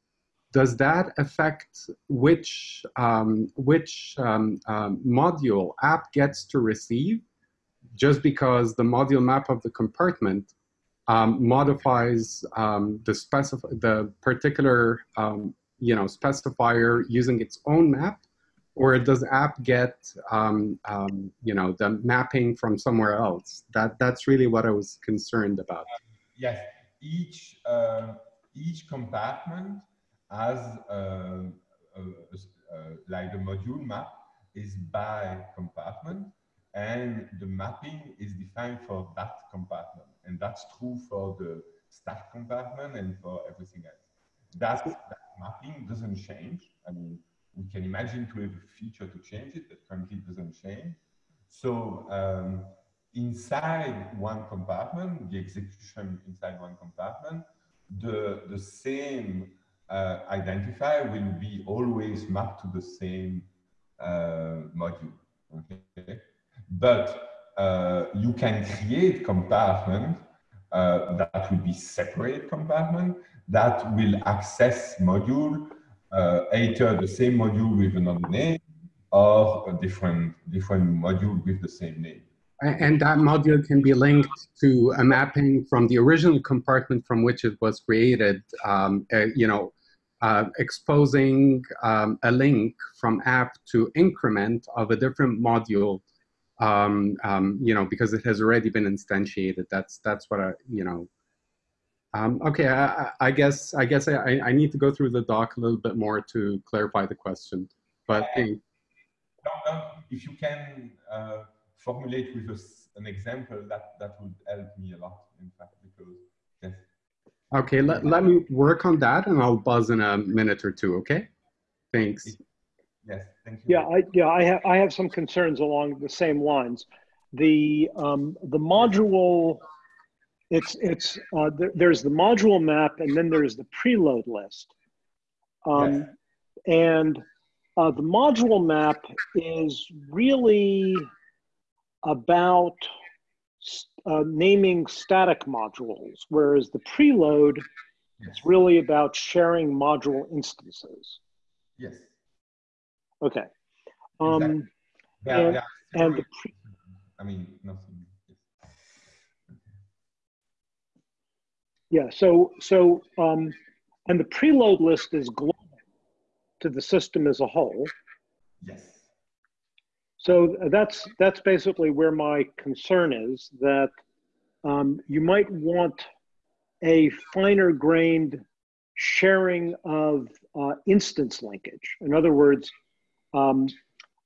Does that affect which um, which um, um, module app gets to receive? Just because the module map of the compartment um, modifies um, the specif- the particular um, you know specifier using its own map or does app get um, um, you know the mapping from somewhere else that that's really what i was concerned about yes, each uh, each compartment has uh, uh, uh, like the module map is by compartment, and the mapping is defined for that compartment. And that's true for the stack compartment and for everything else. That, that mapping doesn't change. I mean, we can imagine to have a feature to change it, but currently it doesn't change. So um, inside one compartment, the execution inside one compartment, the, the same uh, identifier will be always mapped to the same uh, module. Okay? But uh, you can create compartment uh, that will be separate compartment that will access module uh, either the same module with another name or a different different module with the same name. And that module can be linked to a mapping from the original compartment from which it was created, um, uh, you know, uh, exposing um, a link from app to increment of a different module, um, um, you know, because it has already been instantiated. That's that's what I, you know. Um, okay, I, I, guess I guess I, I need to go through the doc a little bit more to clarify the question. But hey. no, no, if you can uh, formulate with us an example, that that would help me a lot. In fact, because yes. Okay, let, let me work on that and I'll buzz in a minute or two, okay? Thanks. Yes, thank you. Yeah, I, yeah, I have, I have some concerns along the same lines. The, um, the module, it's, it's, uh, there, there's the module map and then there's the preload list. Um, yes. And uh, the module map is really about uh, naming static modules, whereas the preload yes. is really about sharing module instances. Yes. Okay. Um, exactly. yeah, and, yeah. and I mean, nothing. Yeah. So so um, and the preload list is global to the system as a whole. Yes. So that's that's basically where my concern is that um, you might want a finer grained sharing of uh, instance linkage. In other words, um,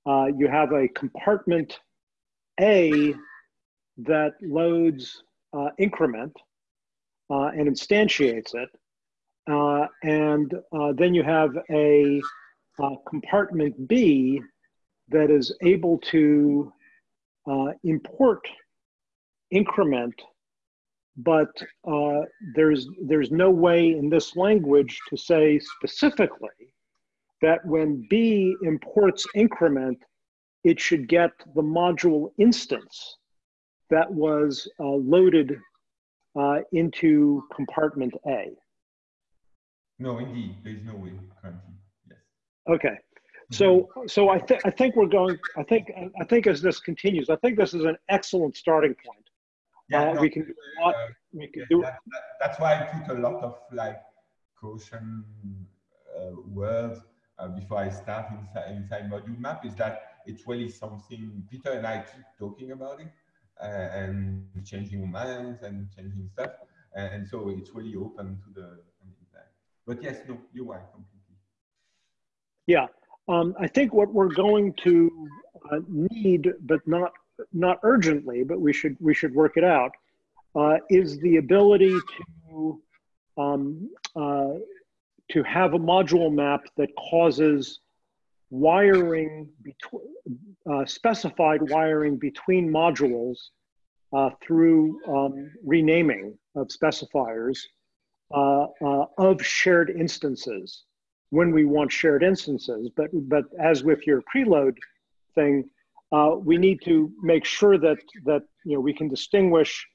uh, you have a compartment A that loads uh, increment uh, and instantiates it. Uh, and uh, then you have a compartment B that is able to uh, import increment, but uh, there's, there's no way in this language to say specifically that when B imports increment, it should get the module instance that was uh, loaded uh, into compartment A. No, indeed, there's no way currently, yes. Okay, so, so I think I think we're going. I think I think as this continues, I think this is an excellent starting point. Yeah, uh, no, we can do a lot. Uh, we can yeah, do. That, that, that's why I put a lot of like caution uh, words uh, before I start inside, inside module map. Is that it's really something Peter and I keep talking about it uh, and changing minds and changing stuff, and, and so it's really open to the. But yes, no, you're right completely. Yeah. Um, I think what we're going to uh, need, but not not urgently, but we should we should work it out, uh, is the ability to um, uh, to have a module map that causes wiring between uh, specified wiring between modules uh, through um, renaming of specifiers uh, of shared instances when we want shared instances. But, but as with your preload thing, uh, we need to make sure that, that you know, we can distinguish,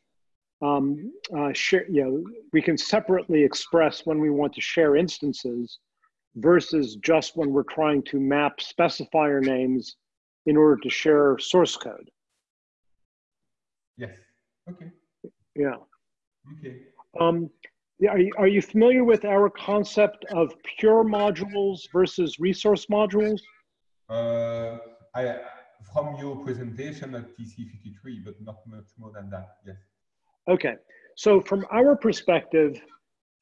um, uh, share, you know, we can separately express when we want to share instances versus just when we're trying to map specifier names in order to share source code. Yes. Okay. Yeah. Okay. Um, are you, are you familiar with our concept of pure modules versus resource modules? Uh, I, from your presentation at TC53, but not much more than that, yes. Okay, so from our perspective,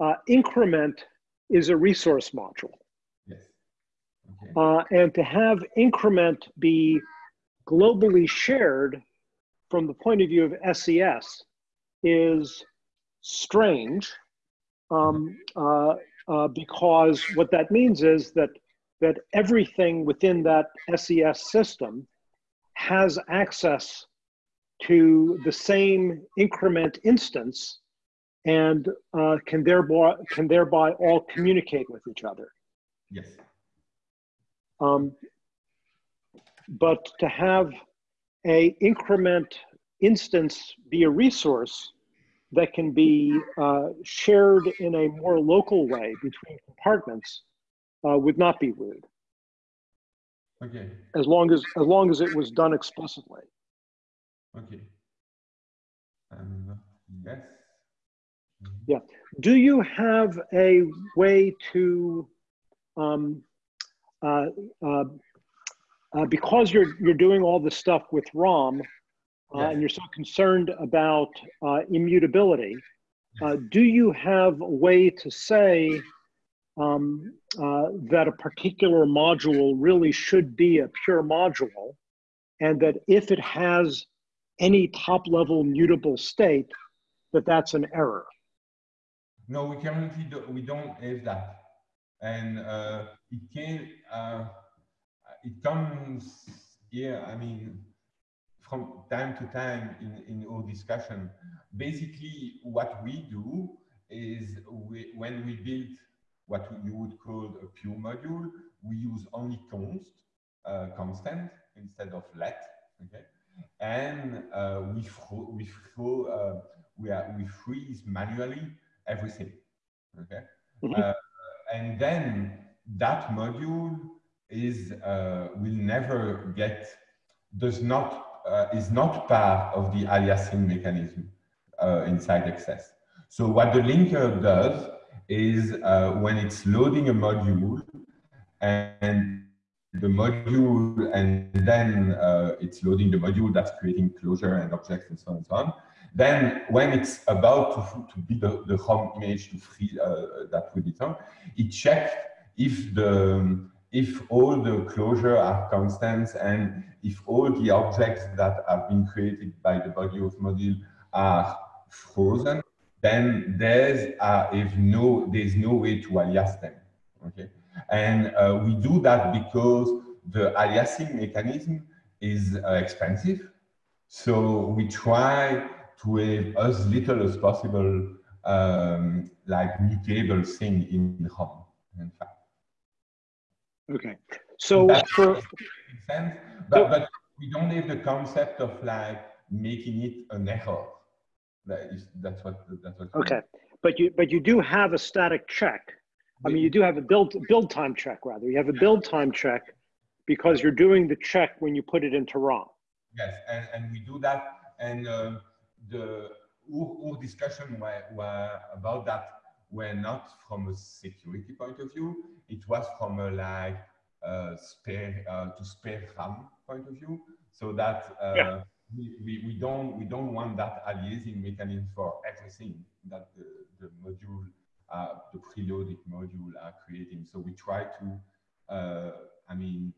uh, increment is a resource module. Yes. Okay. Uh, and to have increment be globally shared from the point of view of SES is strange um, uh, uh, because what that means is that that everything within that SES system has access to the same increment instance and uh, can thereby can thereby all communicate with each other. Yes. Um, but to have a increment instance be a resource that can be uh, shared in a more local way between compartments uh, would not be weird. Okay. As long as as long as it was done explicitly. Okay. Um, yes. Yeah. Do you have a way to, um, uh, uh, uh, because you're you're doing all this stuff with ROM, uh, Yes. and you're so concerned about uh, immutability, uh, do you have a way to say um, uh, that a particular module really should be a pure module, and that if it has any top-level mutable state, that that's an error? No, we currently do, we don't have that, and uh, it can uh, it comes here. I mean, from time to time in in our discussion. Basically, what we do is we, when we build what you would call a pure module, we use only const uh, constant instead of let. Okay, and uh, we we uh, we are, we freeze manually everything. Okay, Mhm. uh, and then that module is uh, will never get does not uh, is not part of the aliasing mechanism uh, inside XS. So what the linker does is uh, when it's loading a module and the module and then uh, it's loading the module that's creating closure and objects and so on and so on. Then when it's about to, to be the, the ROM image to free uh, that we return, it checks if the if all the closure are constants and if all the objects that have been created by the body of module are frozen, then there's uh, if no there's no way to alias them. Okay, and uh, we do that because the aliasing mechanism is uh, expensive. So we try to have as little as possible um, like mutable thing in ROM. In fact. Okay. So for sense, but, but we don't have the concept of like making it an error. That is, that's what that's what. okay, but you but you do have a static check. I mean, you do have a build build time check rather. You have a build time check because you're doing the check when you put it into ROM. Yes, and, and we do that. And um, the our, discussion were, were about that were not from a security point of view. It was from a like uh, spare uh, to spare RAM point of view, so that uh, Yeah. we, we, we don't we don't want that aliasing mechanism for everything that the, the module uh, the preloaded module are creating. So we try to uh, I mean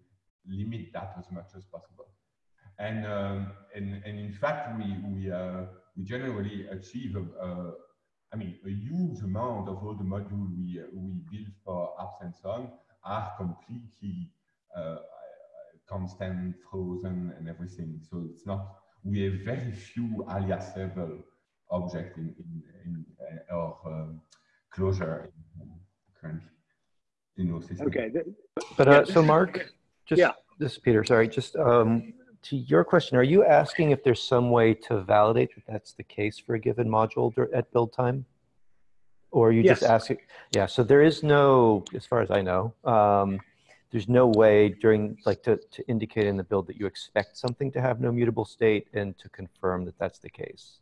limit that as much as possible. And, um, and, and in fact, we, we, uh, we generally achieve, a, a, I mean, a huge amount of all the modules we, uh, we build for apps and so on are completely uh, constant, frozen, and everything. So it's not, we have very few aliasable objects in, in, in uh, our um, closure in, currently in our system. Okay. But uh, so Mark, just yeah. this is Peter. Sorry, just um, to your question, are you asking if there's some way to validate that that's the case for a given module at build time? Or are you just asking? Yeah. So there is no, as far as I know, um, there's no way during like to, to indicate in the build that you expect something to have no mutable state and to confirm that that's the case.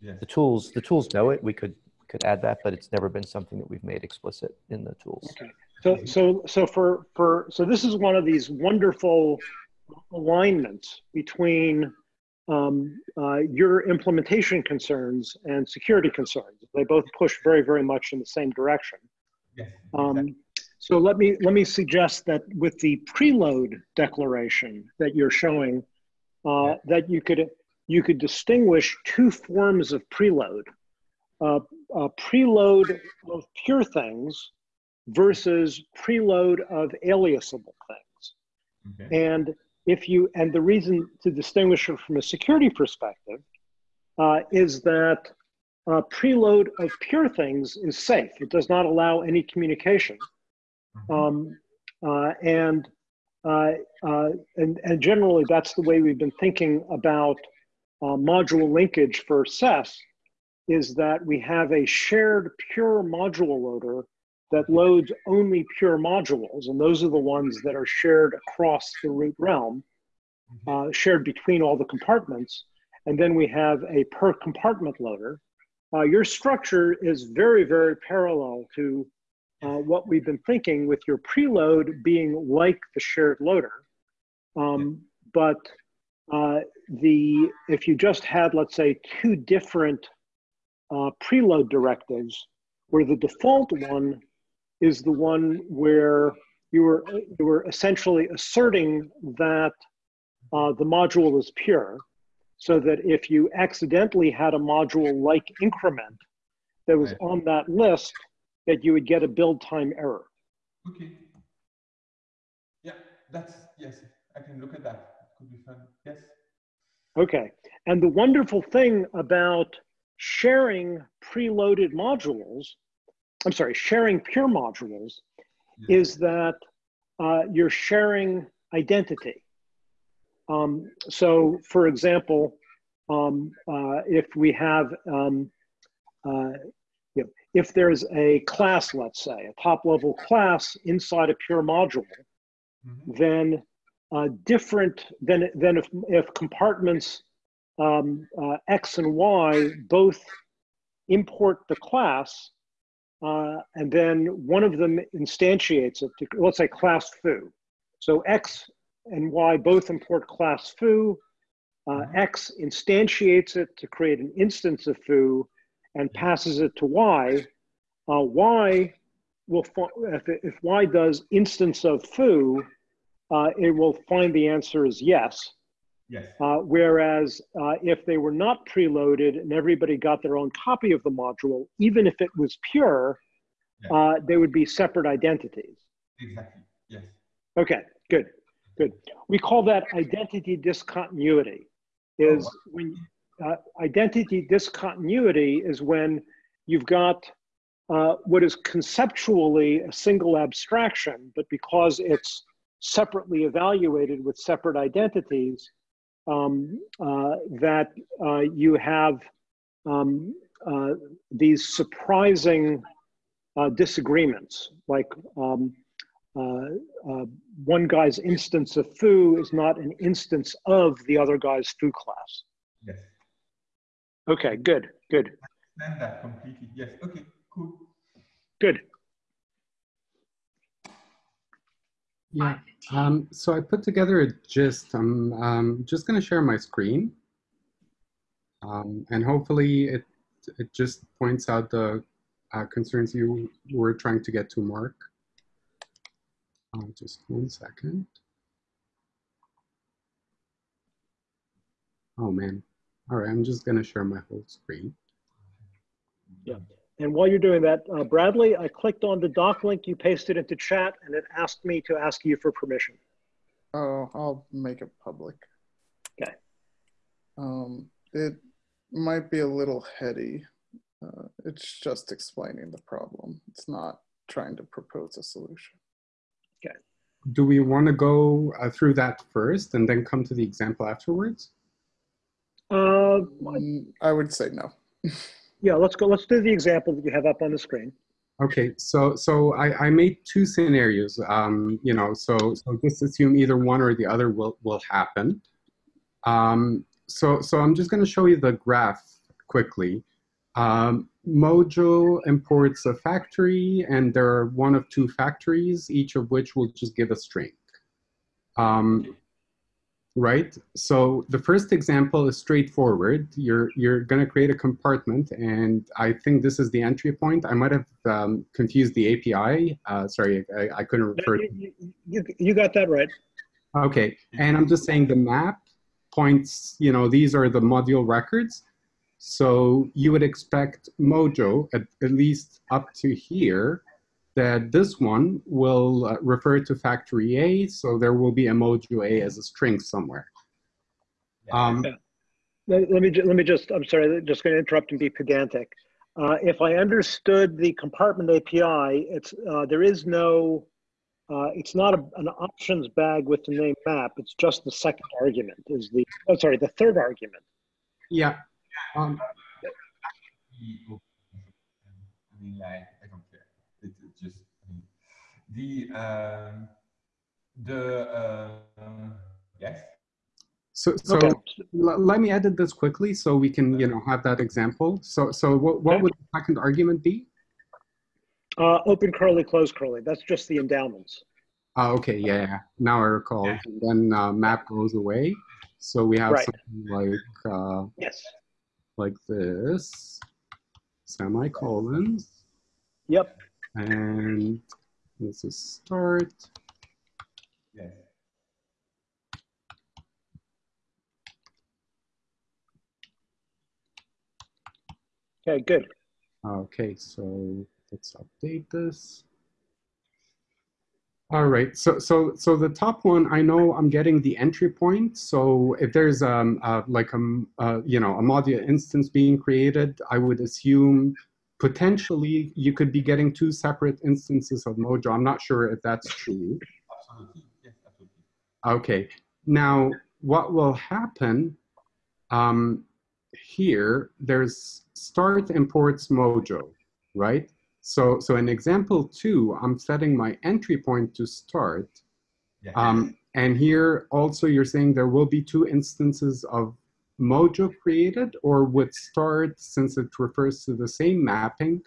Yes. The tools, the tools know it. We could could add that, but it's never been something that we've made explicit in the tools. Okay. So so so for for so this is one of these wonderful alignments between um, uh, your implementation concerns and security concerns. They both push very very much in the same direction. Yes. Um, so let me let me suggest that with the preload declaration that you're showing, uh, that you could you could distinguish two forms of preload: uh, uh, preload of pure things versus preload of aliasable things. Okay. And if you and the reason to distinguish it from a security perspective uh, is that uh, preload of pure things is safe. It does not allow any communication. Um, uh, and, uh, uh, and, and generally, that's the way we've been thinking about uh, module linkage for SES, is that we have a shared pure module loader that loads only pure modules, and those are the ones that are shared across the root realm, uh, shared between all the compartments. And then we have a per compartment loader. Uh, your structure is very, very parallel to uh, what we've been thinking with your preload being like the shared loader. Um, but uh, the if you just had, let's say, two different uh, preload directives, where the default one is the one where you were you were essentially asserting that uh, the module is pure, so that if you accidentally had a module like increment that was Right. on that list, that you would get a build time error. Okay. Yeah, that's, yes, I can look at that. Could be fun. Yes. Okay. And the wonderful thing about sharing preloaded modules, I'm sorry, sharing pure modules, yes. is that uh, you're sharing identity. Um, so, for example, um, uh, if we have, um, uh, you know, if there's a class, let's say, a top level class inside a pure module, Mhm. then uh, different than than if, if compartments um, uh, X and Y both import the class, uh, and then one of them instantiates it to let's say class foo. So X and Y both import class foo. Uh, X instantiates it to create an instance of foo and passes it to Y. Uh, y will if, if Y does instance of foo, uh, it will find the answer is yes. Yes. Uh, whereas uh, if they were not preloaded and everybody got their own copy of the module, even if it was pure, Yeah. uh, they would be separate identities. Exactly. Yes. Okay, good, good. We call that identity discontinuity. Is Oh, when uh, identity discontinuity is when you've got uh, what is conceptually a single abstraction, but because it's separately evaluated with separate identities, um, uh, that uh, you have um, uh, these surprising uh, disagreements, like um, uh, uh, one guy's instance of foo is not an instance of the other guy's foo class. Yes. Okay, good, good, Understand that completely. Yes. Okay. Cool. good. Yeah. Um, so I put together a gist. I'm um, just going to share my screen. Um, and hopefully it, it just points out the uh, concerns you were trying to get to, Mark. Uh, just one second. Oh, man. All right, I'm just going to share my whole screen. And while you're doing that, uh, Bradley, I clicked on the doc link you pasted into chat and it asked me to ask you for permission. Oh, I'll make it public. Okay. Um, it might be a little heady. Uh, it's just explaining the problem. It's not trying to propose a solution. Okay. Do we want to go uh, through that first and then come to the example afterwards? Uh, Mm, I would say no. yeah, let's go. Let's do the example that you have up on the screen. Okay, so so I, I made two scenarios. Um, you know, so so just assume either one or the other will will happen. Um, so so I'm just going to show you the graph quickly. Um, Mojo imports a factory, and there are one of two factories, each of which will just give a string. Um, right? So the first example is straightforward. You're you're going to create a compartment, and I think this is the entry point. I might have um, confused the API. Uh, sorry, I, I couldn't refer. you, you, you- you got that right. Okay, and I'm just saying the map points, you know, these are the module records. So you would expect Mojo, at, at least up to here, that this one will uh, refer to factory A, so there will be a Mojo A as a string somewhere. Um, Let, let me, ju- let me just, I'm sorry, just going to interrupt and be pedantic. Uh, if I understood the compartment API, it's, uh, there is no, uh, it's not a, an options bag with the name map. It's just the second argument is the, oh, sorry, the third argument. yeah. Um, the- I mean, like, I don't care. It, it just, I mean, the, um, the, uh, yes, so so Okay. l- let me edit this quickly so we can, you know, have that example. So so what, what Okay. would the second argument be? Uh, open curly, close curly. That's just the endowments. Oh, okay, yeah, yeah. Now I recall. And then uh, map goes away. So we have Right. something like uh, Yes. like this, semicolons, Yep. and this is start. yes. Okay, good. Okay, so let's update this. All right, so so so the top one, I know I'm getting the entry point. So if there's um uh, like a, uh, you know a module instance being created, I would assume potentially you could be getting two separate instances of Mojo. I'm not sure if that's true. Absolutely. Yes, absolutely. Okay, now what will happen um, here, there's start imports Mojo, right? So, so in example two, I'm setting my entry point to start. Yes. Um, and here also you're saying there will be two instances of Mojo created or would start, since it refers to the same mapping,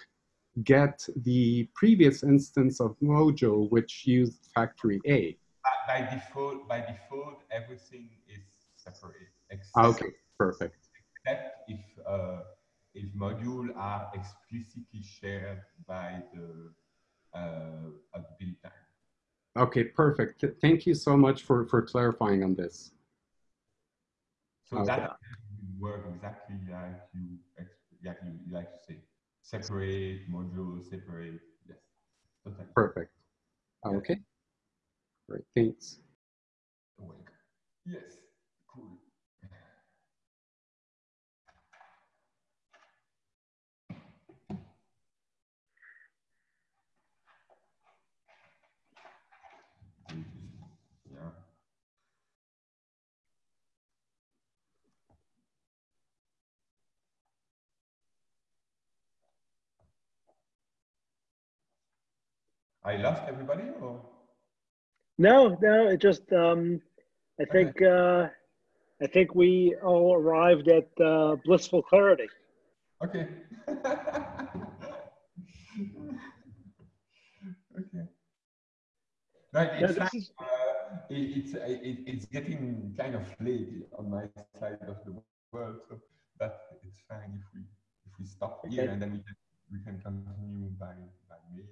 get the previous instance of Mojo, which used factory A. by, by default, by default, everything is separate. Except, Okay, perfect. except if uh, if modules are explicitly shared by the uh, at build time. Okay, perfect. Thank you so much for, for clarifying on this. So Okay. that will work exactly like you like you like to say. Separate module, separate. Yes. Totally. Perfect. Okay. Great, thanks. Yes. I lost everybody or? No, no, it just, um, I think, uh, I think we all arrived at uh, blissful clarity. Okay. okay. Right, it's, fine. is, uh, it, it's it, it's getting kind of late on my side of the world, so that it's fine if we if we stop here Okay. and then we can we can continue by by mail.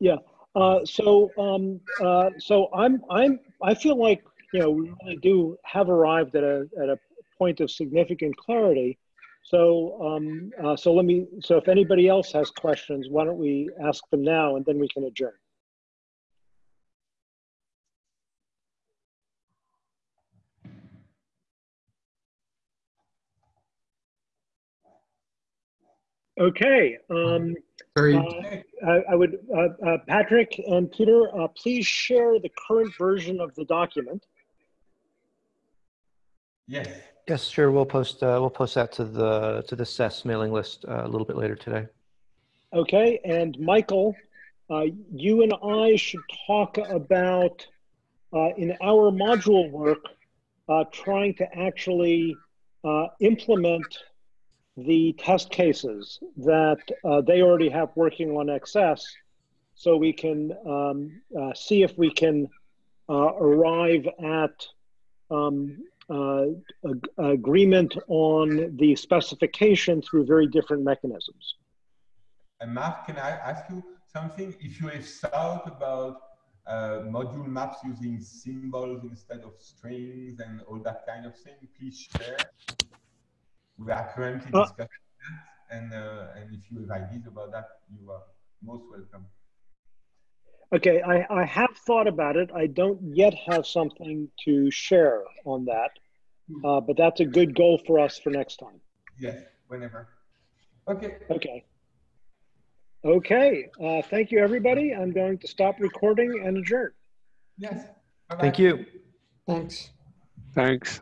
Yeah. Uh, so, um, uh, so I'm, I'm, I feel like, you know, we really do have arrived at a, at a point of significant clarity. So, um, uh, so let me, so if anybody else has questions, why don't we ask them now and then we can adjourn. Okay. Um, Very, uh, I, I would, uh, uh, Patrick and Peter, uh, please share the current version of the document. Yes. Yes, sure. We'll post uh, we'll post that to the to the SES mailing list uh, a little bit later today. Okay, and Michael, uh, you and I should talk about uh, in our module work, uh, trying to actually uh, implement the test cases that uh, they already have working on XS, so we can um, uh, see if we can uh, arrive at um, uh, ag- agreement on the specification through very different mechanisms. And Mark, can I ask you something? If you have thought about uh, module maps using symbols instead of strings and all that kind of thing, please share. We are currently Uh, discussing that, and, uh, and if you have ideas about that, you are most welcome. Okay, I, I have thought about it. I don't yet have something to share on that, uh, but that's a good goal for us for next time. Yes, whenever. Okay. Okay. Okay, uh, thank you, everybody. I'm going to stop recording and adjourn. Yes. Bye-bye. Thank you. Thanks. Thanks.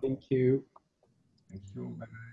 Thank you. Thank you. Bye-bye.